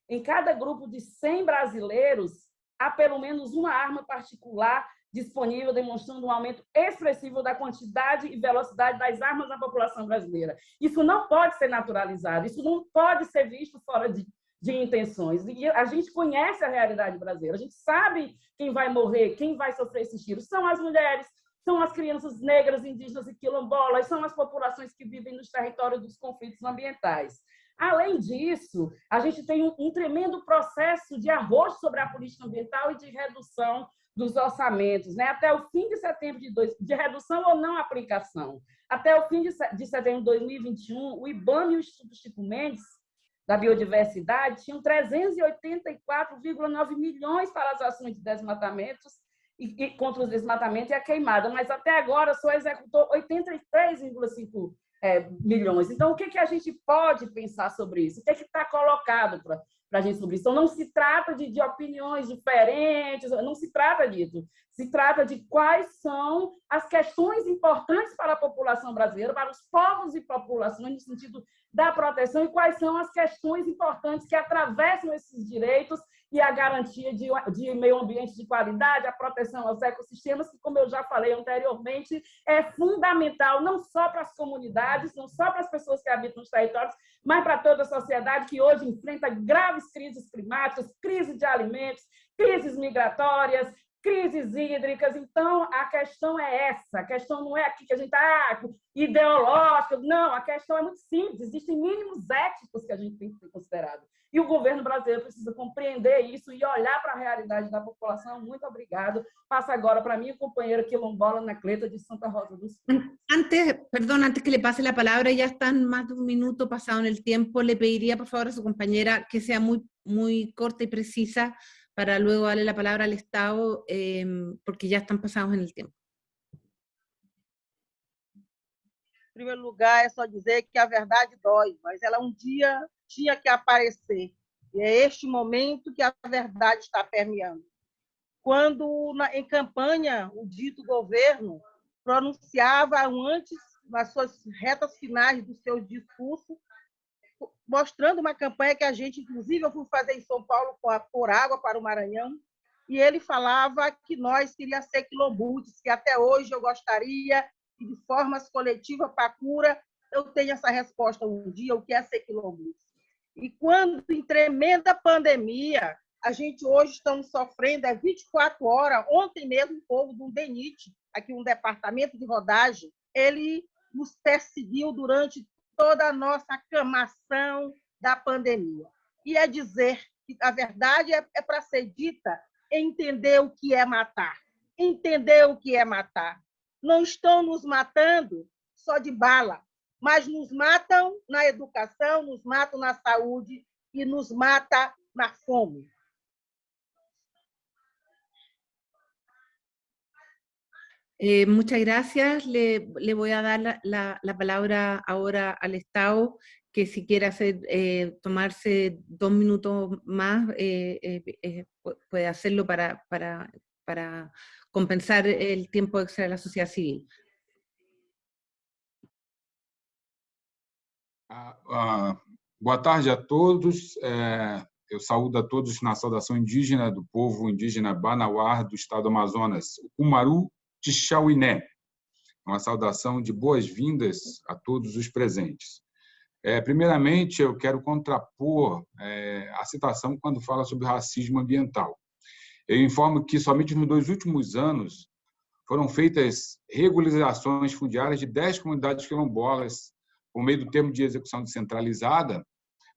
em cada grupo de 100 brasileiros, há pelo menos uma arma particular disponível, demonstrando um aumento expressivo da quantidade e velocidade das armas na população brasileira. Isso não pode ser naturalizado, isso não pode ser visto fora de, de intenções. E a gente conhece a realidade brasileira, a gente sabe quem vai morrer, quem vai sofrer esses tiros. São as mulheres, são as crianças negras, indígenas e quilombolas, são as populações que vivem nos territórios dos conflitos ambientais. Além disso, a gente tem um, um tremendo processo de arroz sobre a política ambiental e de redução dos orçamentos, né? até o fim de setembro de, dois, de redução ou não aplicação. Até o fim de, de setembro de 2021, o IBAMA e o Instituto Chico Mendes, da Biodiversidade, tinham 384,9 milhões para as ações de desmatamentos e, e contra os desmatamentos e a queimada, mas até agora só executou 83,5 é, milhões. Então, o que, que a gente pode pensar sobre isso? O que é está colocado para para a gente sobre isso. Então, não se trata de, de opiniões diferentes, não se trata disso. Se trata de quais são as questões importantes para a população brasileira, para os povos e populações, no sentido da proteção, e quais são as questões importantes que atravessam esses direitos e a garantia de, de meio ambiente de qualidade, a proteção aos ecossistemas, que, como eu já falei anteriormente, é fundamental não só para as comunidades, não só para as pessoas que habitam os territórios, mas para toda a sociedade que hoje enfrenta graves crises climáticas, crise de alimentos, crises migratórias, crises hídricas. Então, a questão é essa. A questão não é aqui que a gente está ah, ideológica. Não, a questão é muito simples. Existem mínimos éticos que a gente tem que ter considerado. E o governo brasileiro precisa compreender isso e olhar para a realidade da população. Muito obrigado. Passa agora para minha companheira quilombola, Nacleta, de Santa Rosa do Sul. Antes, perdón, antes que le pase la palabra, ya están más de un minuto pasado en el tiempo, le por favor a su compañera que sea muy, muy corta y precisa para luego darle la palabra al Estado, eh, porque ya están pasados en el tiempo. Em primeiro lugar, é só dizer que a verdade dói, mas ela um dia tinha que aparecer. E é este momento que a verdade está permeando. Quando, em campanha, o dito governo pronunciava antes, nas suas retas finais do seu discurso, mostrando uma campanha que a gente, inclusive, eu fui fazer em São Paulo por água para o Maranhão, e ele falava que nós queríamos ser quilombutes, que até hoje eu gostaria que, de formas coletivas para cura, eu tenha essa resposta um dia, o que é ser quilombute. E quando, em tremenda pandemia, a gente hoje estamos sofrendo, é 24 horas, ontem mesmo o povo do DENIT, aqui um departamento de rodagem, ele nos perseguiu durante toda a nossa aclamação da pandemia. E é dizer que a verdade é, é para ser dita, entender o que é matar. Entender o que é matar. Não estão nos matando só de bala, mas nos matam na educação, nos matam na saúde e nos mata na fome. Eh, muchas gracias. Le, le, voy a dar la, la, la, palabra ahora al Estado, que si quiere hacer, eh, tomarse dos minutos más, eh, eh, eh puede hacerlo para, para, para, compensar el tiempo extra de la sociedad civil. Ah, ah, boa tarde a todos. Eu saúdo a todos na saudação indígena do povo indígena Banauar do estado do Amazonas, o Kumaru de Chauiné. Uma saudação de boas-vindas a todos os presentes. É, primeiramente, eu quero contrapor é, a citação quando fala sobre racismo ambiental. Eu informo que somente nos dois últimos anos foram feitas regularizações fundiárias de 10 comunidades quilombolas por meio do termo de execução descentralizada,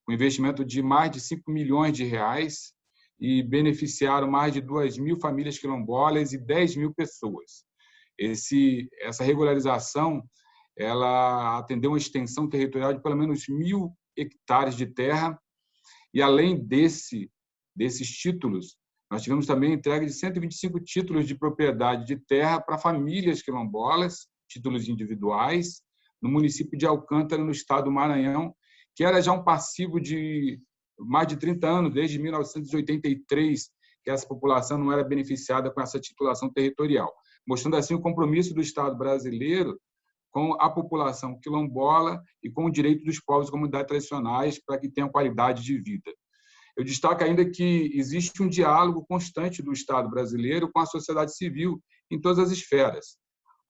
com investimento de mais de 5 milhões de reais e beneficiaram mais de 2 mil famílias quilombolas e 10 mil pessoas. Esse, essa regularização ela atendeu uma extensão territorial de pelo menos mil hectares de terra. E além desse desses títulos nós tivemos também a entrega de 125 títulos de propriedade de terra para famílias quilombolas, títulos individuais, no município de Alcântara, no estado do Maranhão, que era já um passivo de mais de 30 anos, desde 1983, que essa população não era beneficiada com essa titulação territorial mostrando assim o compromisso do Estado brasileiro com a população quilombola e com o direito dos povos e comunidades tradicionais para que tenham qualidade de vida. Eu destaco ainda que existe um diálogo constante do Estado brasileiro com a sociedade civil em todas as esferas.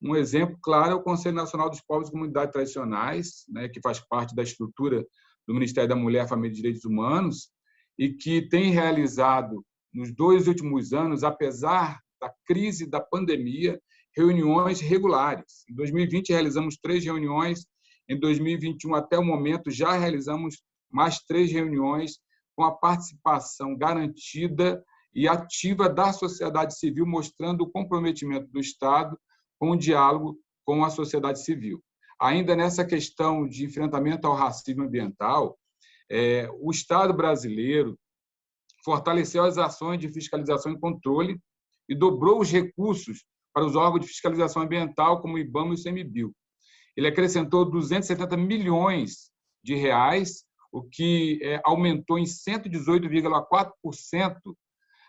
Um exemplo claro é o Conselho Nacional dos Povos e Comunidades Tradicionais, né, que faz parte da estrutura do Ministério da Mulher, Família e Direitos Humanos, e que tem realizado, nos dois últimos anos, apesar da crise da pandemia, reuniões regulares. Em 2020, realizamos três reuniões, em 2021, até o momento, já realizamos mais três reuniões com a participação garantida e ativa da sociedade civil, mostrando o comprometimento do Estado com o diálogo com a sociedade civil. Ainda nessa questão de enfrentamento ao racismo ambiental, é, o Estado brasileiro fortaleceu as ações de fiscalização e controle e dobrou os recursos para os órgãos de fiscalização ambiental, como o IBAMA e o ICMBio. Ele acrescentou 270 milhões de reais, o que é, aumentou em 118,4%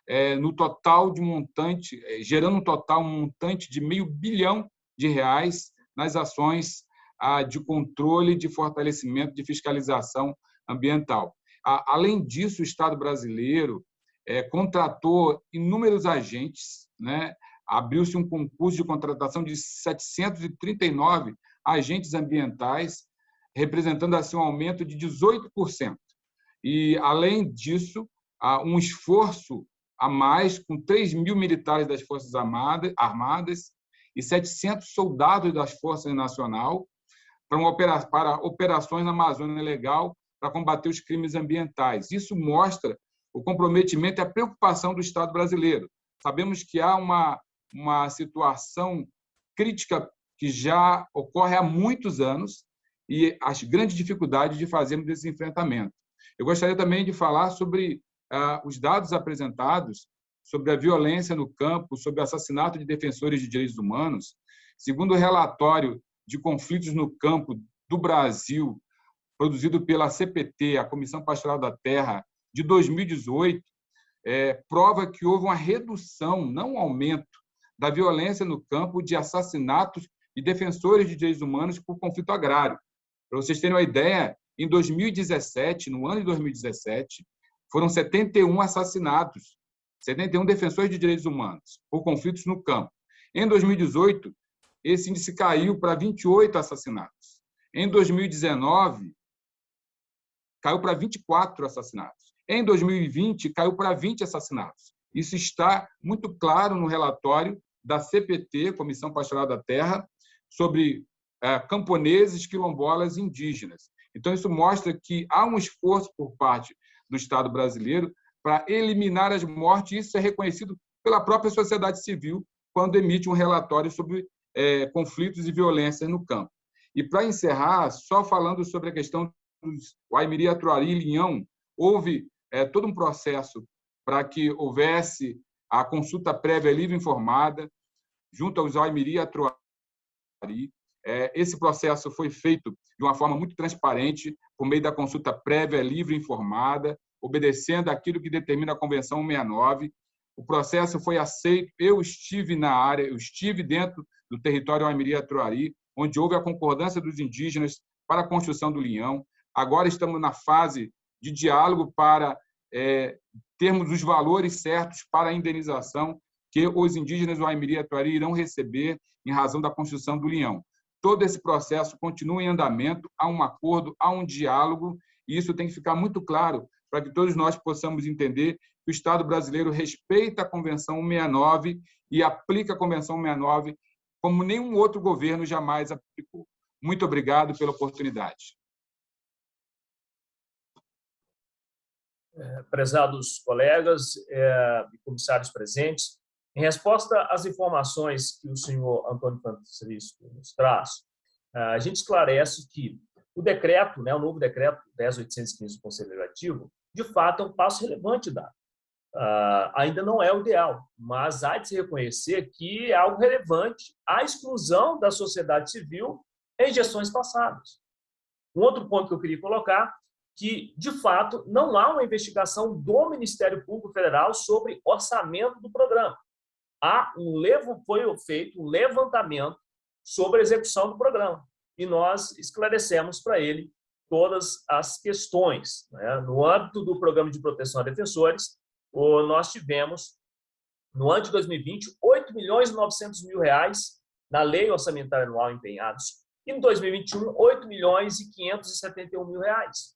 é, no total de montante, é, gerando um total montante de meio bilhão de reais nas ações de controle, de fortalecimento, de fiscalização ambiental. Além disso, o Estado brasileiro é, contratou inúmeros agentes, né? abriu-se um concurso de contratação de 739 agentes ambientais, representando assim um aumento de 18%. E, além disso, um esforço a mais, com 3 mil militares das Forças Armadas e 700 soldados das Forças Nacional para operações na Amazônia Legal para combater os crimes ambientais. Isso mostra o comprometimento e a preocupação do Estado brasileiro. Sabemos que há uma, uma situação crítica que já ocorre há muitos anos e as grandes dificuldades de fazermos esse enfrentamento. Eu gostaria também de falar sobre ah, os dados apresentados sobre a violência no campo, sobre o assassinato de defensores de direitos humanos. Segundo o relatório de conflitos no campo do Brasil, produzido pela CPT, a Comissão Pastoral da Terra, de 2018, é, prova que houve uma redução, não um aumento, da violência no campo de assassinatos de defensores de direitos humanos por conflito agrário. Para vocês terem uma ideia, em 2017, no ano de 2017, foram 71 assassinatos, 71 defensores de direitos humanos por conflitos no campo. Em 2018, esse índice caiu para 28 assassinatos. Em 2019, caiu para 24 assassinatos. Em 2020, caiu para 20 assassinatos. Isso está muito claro no relatório da CPT, Comissão Pastoral da Terra, sobre é, camponeses, quilombolas e indígenas. Então, isso mostra que há um esforço por parte do Estado brasileiro para eliminar as mortes. Isso é reconhecido pela própria sociedade civil quando emite um relatório sobre é, conflitos e violências no campo. E, para encerrar, só falando sobre a questão dos Waimiri, Atuari e Linhão, houve é, todo um processo para que houvesse a consulta prévia livre informada junto aos Waimiri e Atuari. É, esse processo foi feito de uma forma muito transparente, por meio da consulta prévia livre informada, obedecendo aquilo que determina a Convenção 169. O processo foi aceito, eu estive na área, eu estive dentro do território Amiri-Atruari, onde houve a concordância dos indígenas para a construção do Linhão. Agora estamos na fase de diálogo para é, termos os valores certos para a indenização que os indígenas do Aimiri-Atuari irão receber em razão da construção do Linhão. Todo esse processo continua em andamento, há um acordo, há um diálogo, e isso tem que ficar muito claro para que todos nós possamos entender que o Estado brasileiro respeita a Convenção 169 e aplica a Convenção 169 como nenhum outro governo jamais aplicou. Muito obrigado pela oportunidade. Prezados colegas é, e comissários presentes, em resposta às informações que o senhor Antônio Francisco nos traz, é, a gente esclarece que o decreto, né, o novo decreto 10.815 do Conselho Legislativo, de fato é um passo relevante dado. Uh, ainda não é o ideal, mas há de se reconhecer que é algo relevante a exclusão da sociedade civil em gestões passadas. Um outro ponto que eu queria colocar, que, de fato, não há uma investigação do Ministério Público Federal sobre orçamento do programa. Há um foi feito um levantamento sobre a execução do programa. E nós esclarecemos para ele todas as questões. Né? No âmbito do Programa de Proteção a Defensores, nós tivemos, no ano de 2020, 8 milhões e 900 mil reais na lei orçamentária anual empenhados, e em 2021, 8 milhões e 571 mil reais.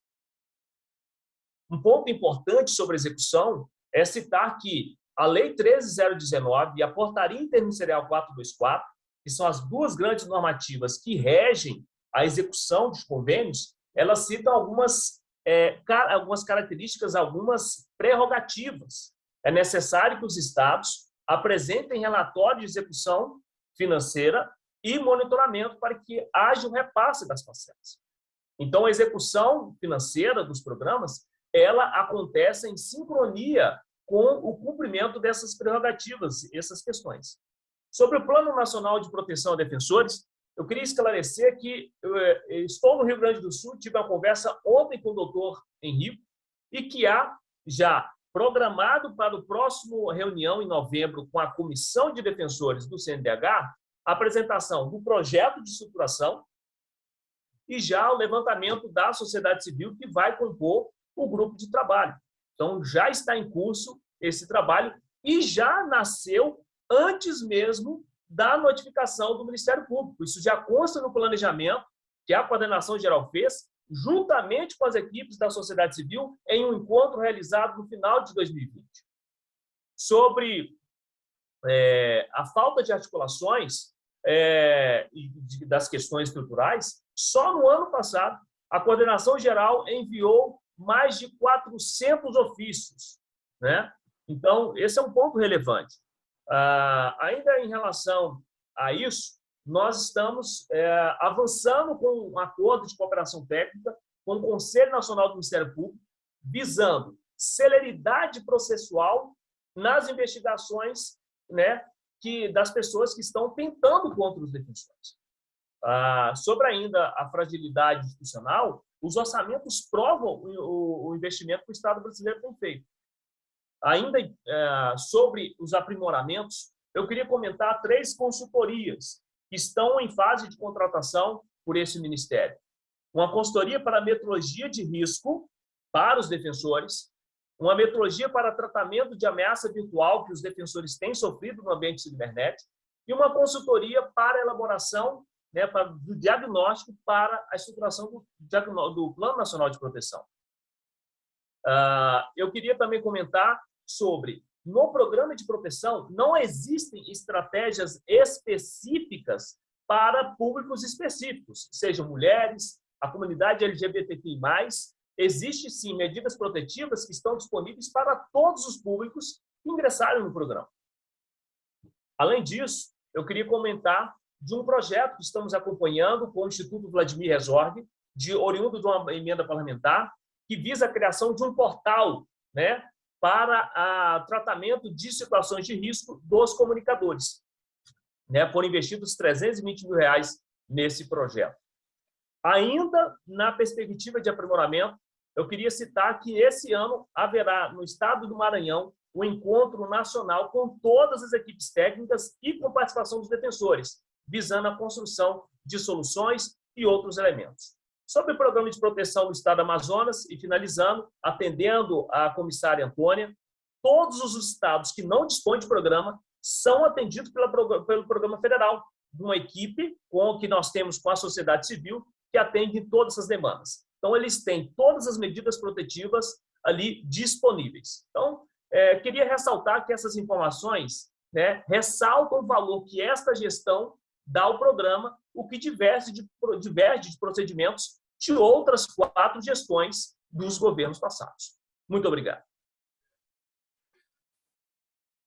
Um ponto importante sobre execução é citar que a Lei 13019 e a Portaria Interministerial 424, que são as duas grandes normativas que regem a execução dos convênios, elas citam algumas, é, algumas características, algumas prerrogativas. É necessário que os estados apresentem relatório de execução financeira e monitoramento para que haja o repasse das parcelas. Então, a execução financeira dos programas, ela acontece em sincronia com o cumprimento dessas prerrogativas, essas questões. Sobre o Plano Nacional de Proteção a Defensores, eu queria esclarecer que eh, estou no Rio Grande do Sul, tive uma conversa ontem com o doutor Henrique, e que há já programado para o próximo reunião em novembro com a Comissão de Defensores do CNDH a apresentação do projeto de estruturação e já o levantamento da sociedade civil que vai compor o grupo de trabalho. Então, já está em curso esse trabalho e já nasceu antes mesmo da notificação do Ministério Público. Isso já consta no planejamento que a coordenação geral fez, juntamente com as equipes da sociedade civil, em um encontro realizado no final de 2020. Sobre é, a falta de articulações é, das questões estruturais, só no ano passado, a coordenação geral enviou mais de 400 ofícios. Né? Então, esse é um ponto relevante. Ah, ainda em relação a isso, nós estamos é, avançando com um acordo de cooperação técnica com o Conselho Nacional do Ministério Público, visando celeridade processual nas investigações né, que, das pessoas que estão tentando contra os defensores. Ah, sobre ainda a fragilidade institucional, os orçamentos provam o, investimento que o Estado brasileiro tem feito. Ainda é, sobre os aprimoramentos, eu queria comentar três consultorias que estão em fase de contratação por esse Ministério. Uma consultoria para metrologia de risco para os defensores, uma metrologia para tratamento de ameaça virtual que os defensores têm sofrido no ambiente cibernético e uma consultoria para elaboração né, do diagnóstico para a estruturação do, do Plano Nacional de Proteção. Uh, eu queria também comentar sobre no programa de proteção não existem estratégias específicas para públicos específicos, sejam mulheres, a comunidade LGBTQI+, existe sim medidas protetivas que estão disponíveis para todos os públicos que ingressarem no programa. Além disso, eu queria comentar de um projeto que estamos acompanhando com o Instituto Vladimir Resorg, de oriundo de uma emenda parlamentar, que visa a criação de um portal né, para o tratamento de situações de risco dos comunicadores. Né? Foram investidos 320 mil reais nesse projeto. Ainda na perspectiva de aprimoramento, eu queria citar que esse ano haverá no estado do Maranhão o um encontro nacional com todas as equipes técnicas e com participação dos defensores, visando a construção de soluções e outros elementos. Sobre o programa de proteção do Estado do Amazonas, e finalizando, atendendo a comissária Antônia, todos os estados que não dispõem de programa são atendidos pela, pelo programa federal, de uma equipe com que nós temos com a sociedade civil que atende todas essas demandas. Então, eles têm todas as medidas protetivas ali disponíveis. Então, é, queria ressaltar que essas informações né, ressaltam o valor que esta gestão dá ao programa, o que diverge de, diverge de procedimentos de outras quatro gestões dos governos passados. Muito obrigado.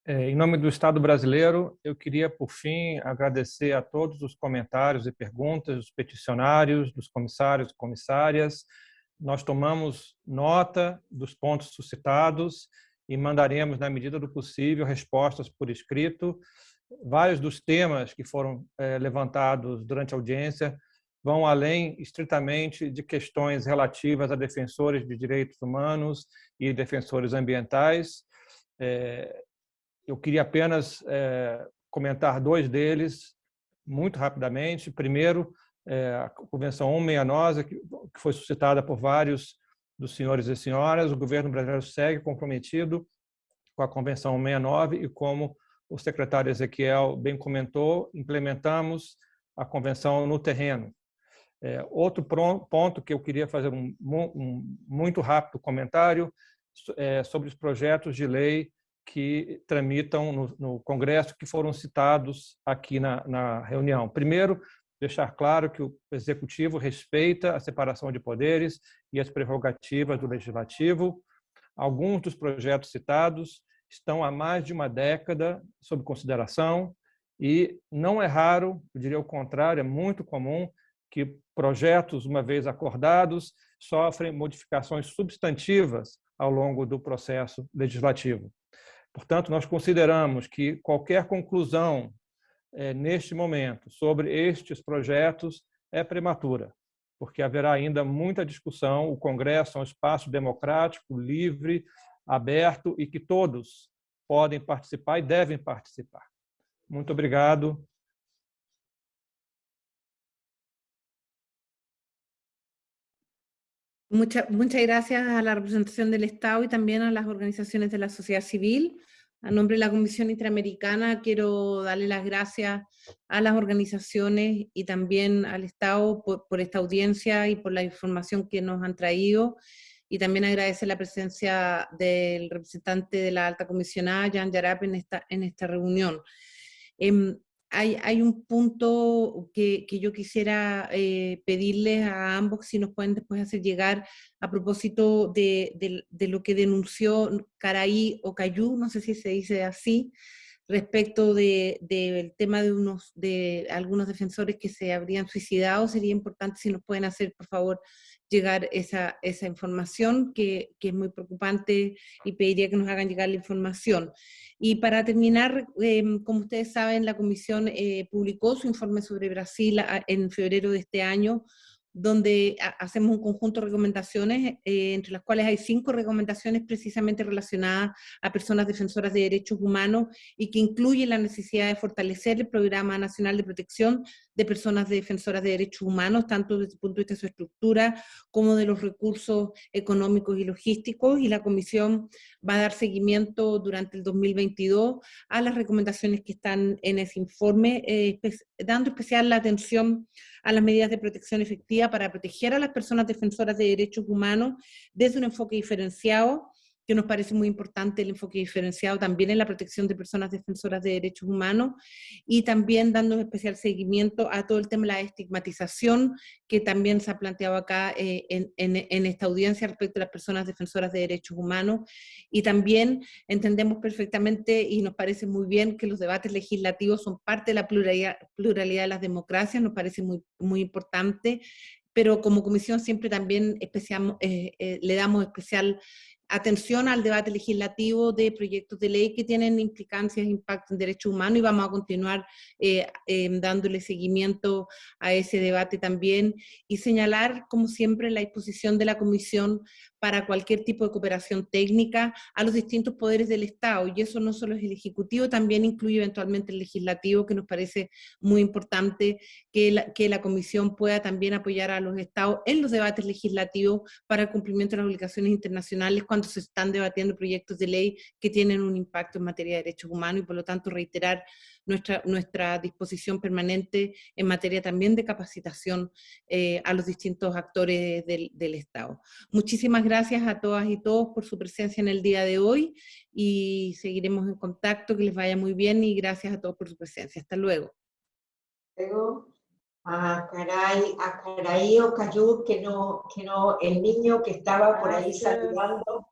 É, em nome do Estado brasileiro, eu queria, por fim, agradecer a todos os comentários e perguntas dos peticionários, dos comissários e comissárias. Nós tomamos nota dos pontos suscitados e mandaremos, na medida do possível, respostas por escrito. Vários dos temas que foram é, levantados durante a audiência vão além estritamente de questões relativas a defensores de direitos humanos e defensores ambientais. É, eu queria apenas é, comentar dois deles. muito rapidamente. Primeiro, a Convenção 169, que, que foi suscitada por vários dos senhores e senhoras, o governo brasileiro segue comprometido com a Convenção 169 e como o secretário Ezequiel bem comentou, implementamos a convenção no terreno. É, outro ponto que eu queria fazer um, um muito rápido comentário é sobre os projetos de lei que tramitam no, no Congresso, que foram citados aqui na, na reunião. Primeiro, deixar claro que o Executivo respeita a separação de poderes e as prerrogativas do Legislativo. Alguns dos projetos citados estão há mais de uma década sob consideração e não é raro, eu diria o contrário, é muito comum que projetos, uma vez acordados, sofrem modificações substantivas ao longo do processo legislativo. Portanto, nós consideramos que qualquer conclusão é, neste momento sobre estes projetos é prematura, porque haverá ainda muita discussão. O Congresso é um espaço democrático, livre, aberto e que todos podem participar e devem participar. Muito obrigado. Muchas, gracias a la representación del Estado y también a las organizaciones de la sociedad civil. A nombre de la Comisión Interamericana quiero darle las gracias a las organizaciones y también al Estado por, por, esta audiencia y por la información que nos han traído. Y también agradecer la presencia del representante de la alta comisionada, Jan Yarap, en esta, en esta reunión. Eh, hay, un punto que, yo quisiera eh, pedirles a ambos si nos pueden después hacer llegar a propósito de, lo que denunció Caraí o Cayú, no sé si se dice así, respecto del tema de, unos, de algunos defensores que se habrían suicidado. Sería importante si nos pueden hacer, por favor, llegar esa, esa información, que, que es muy preocupante y pediría que nos hagan llegar la información. Y para terminar, em, como ustedes saben, la Comisión eh, publicó su informe sobre Brasil en febrero de este año, donde hacemos un conjunto de recomendaciones, eh, entre las cuales hay cinco recomendaciones precisamente relacionadas a personas defensoras de derechos humanos y que incluyen la necesidad de fortalecer el Programa Nacional de Protección de Personas Defensoras de Derechos Humanos, tanto desde el punto de vista de su estructura como de los recursos económicos y logísticos, y la Comisión va a dar seguimiento durante el 2022 a las recomendaciones que están en ese informe, eh, dando especial atención a las medidas de protección efectiva para proteger a las personas defensoras de derechos humanos desde un enfoque diferenciado, que nos parece muy importante el enfoque diferenciado también en la protección de personas defensoras de derechos humanos y también dando especial seguimiento a todo el tema de la estigmatización que también se ha planteado acá eh, en, esta audiencia respecto a las personas defensoras de derechos humanos. Y también entendemos perfectamente y nos parece muy bien que los debates legislativos son parte de la pluralidad, pluralidad de las democracias, nos parece muy, muy importante pero como comisión siempre también especial, eh, eh, le damos especial atención al debate legislativo de proyectos de ley que tienen implicancias impacto en derechos humanos y vamos a continuar eh, em, dándole seguimiento a ese debate también. Y señalar, como siempre, la disposición de la Comisión para cualquier tipo de cooperación técnica a los distintos poderes del Estado, y eso no solo es el Ejecutivo, también incluye eventualmente el Legislativo, que nos parece muy importante que la, que la Comisión pueda también apoyar a los Estados en los debates legislativos para el cumplimiento de las obligaciones internacionales cuando se están debatiendo proyectos de ley que tienen un impacto en materia de derechos humanos, y por lo tanto reiterar nuestra, nuestra disposición permanente en materia también de capacitación eh, a los distintos actores del, del Estado. Muchísimas gracias a todas y todos por su presencia en el día de hoy y seguiremos en contacto, que les vaya muy bien y gracias a todos por su presencia. Hasta luego. Luego a Caray, a Caray Cayú, que no, que no, el niño que estaba por ahí saludando,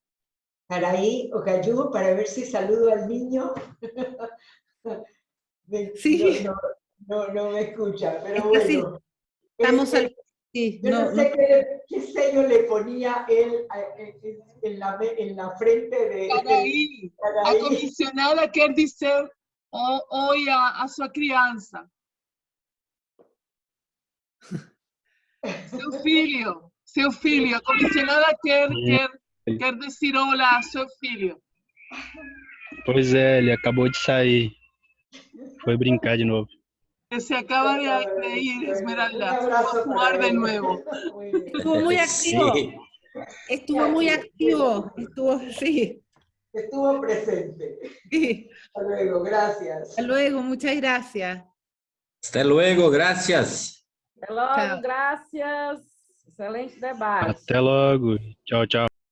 Caray Cayú, para ver si saludo al niño. sí. No, no, no, me escucha, pero bueno. Estamos este, Sí, Yo no, sé Qué, qué, sello le ponía él en la, en la frente de... Caraí, a comisionada quer dizer oi a, a sua criança. Seu filho, seu filho, a comissionada quer, quer, quer dizer olá a seu filho. Pois é, ele acabou de sair. Foi brincar de novo. se acaba de, de ir, Esmeralda. Vamos a jugar de nuevo. Estuvo muy activo. Sí. Estuvo muy activo. Estuvo, sí. Estuvo presente. sí. Hasta luego, gracias. Hasta luego, muchas gracias. Hasta luego, gracias. Até logo, Tchau. graças. Excelente debate. Até logo. Tchau, tchau.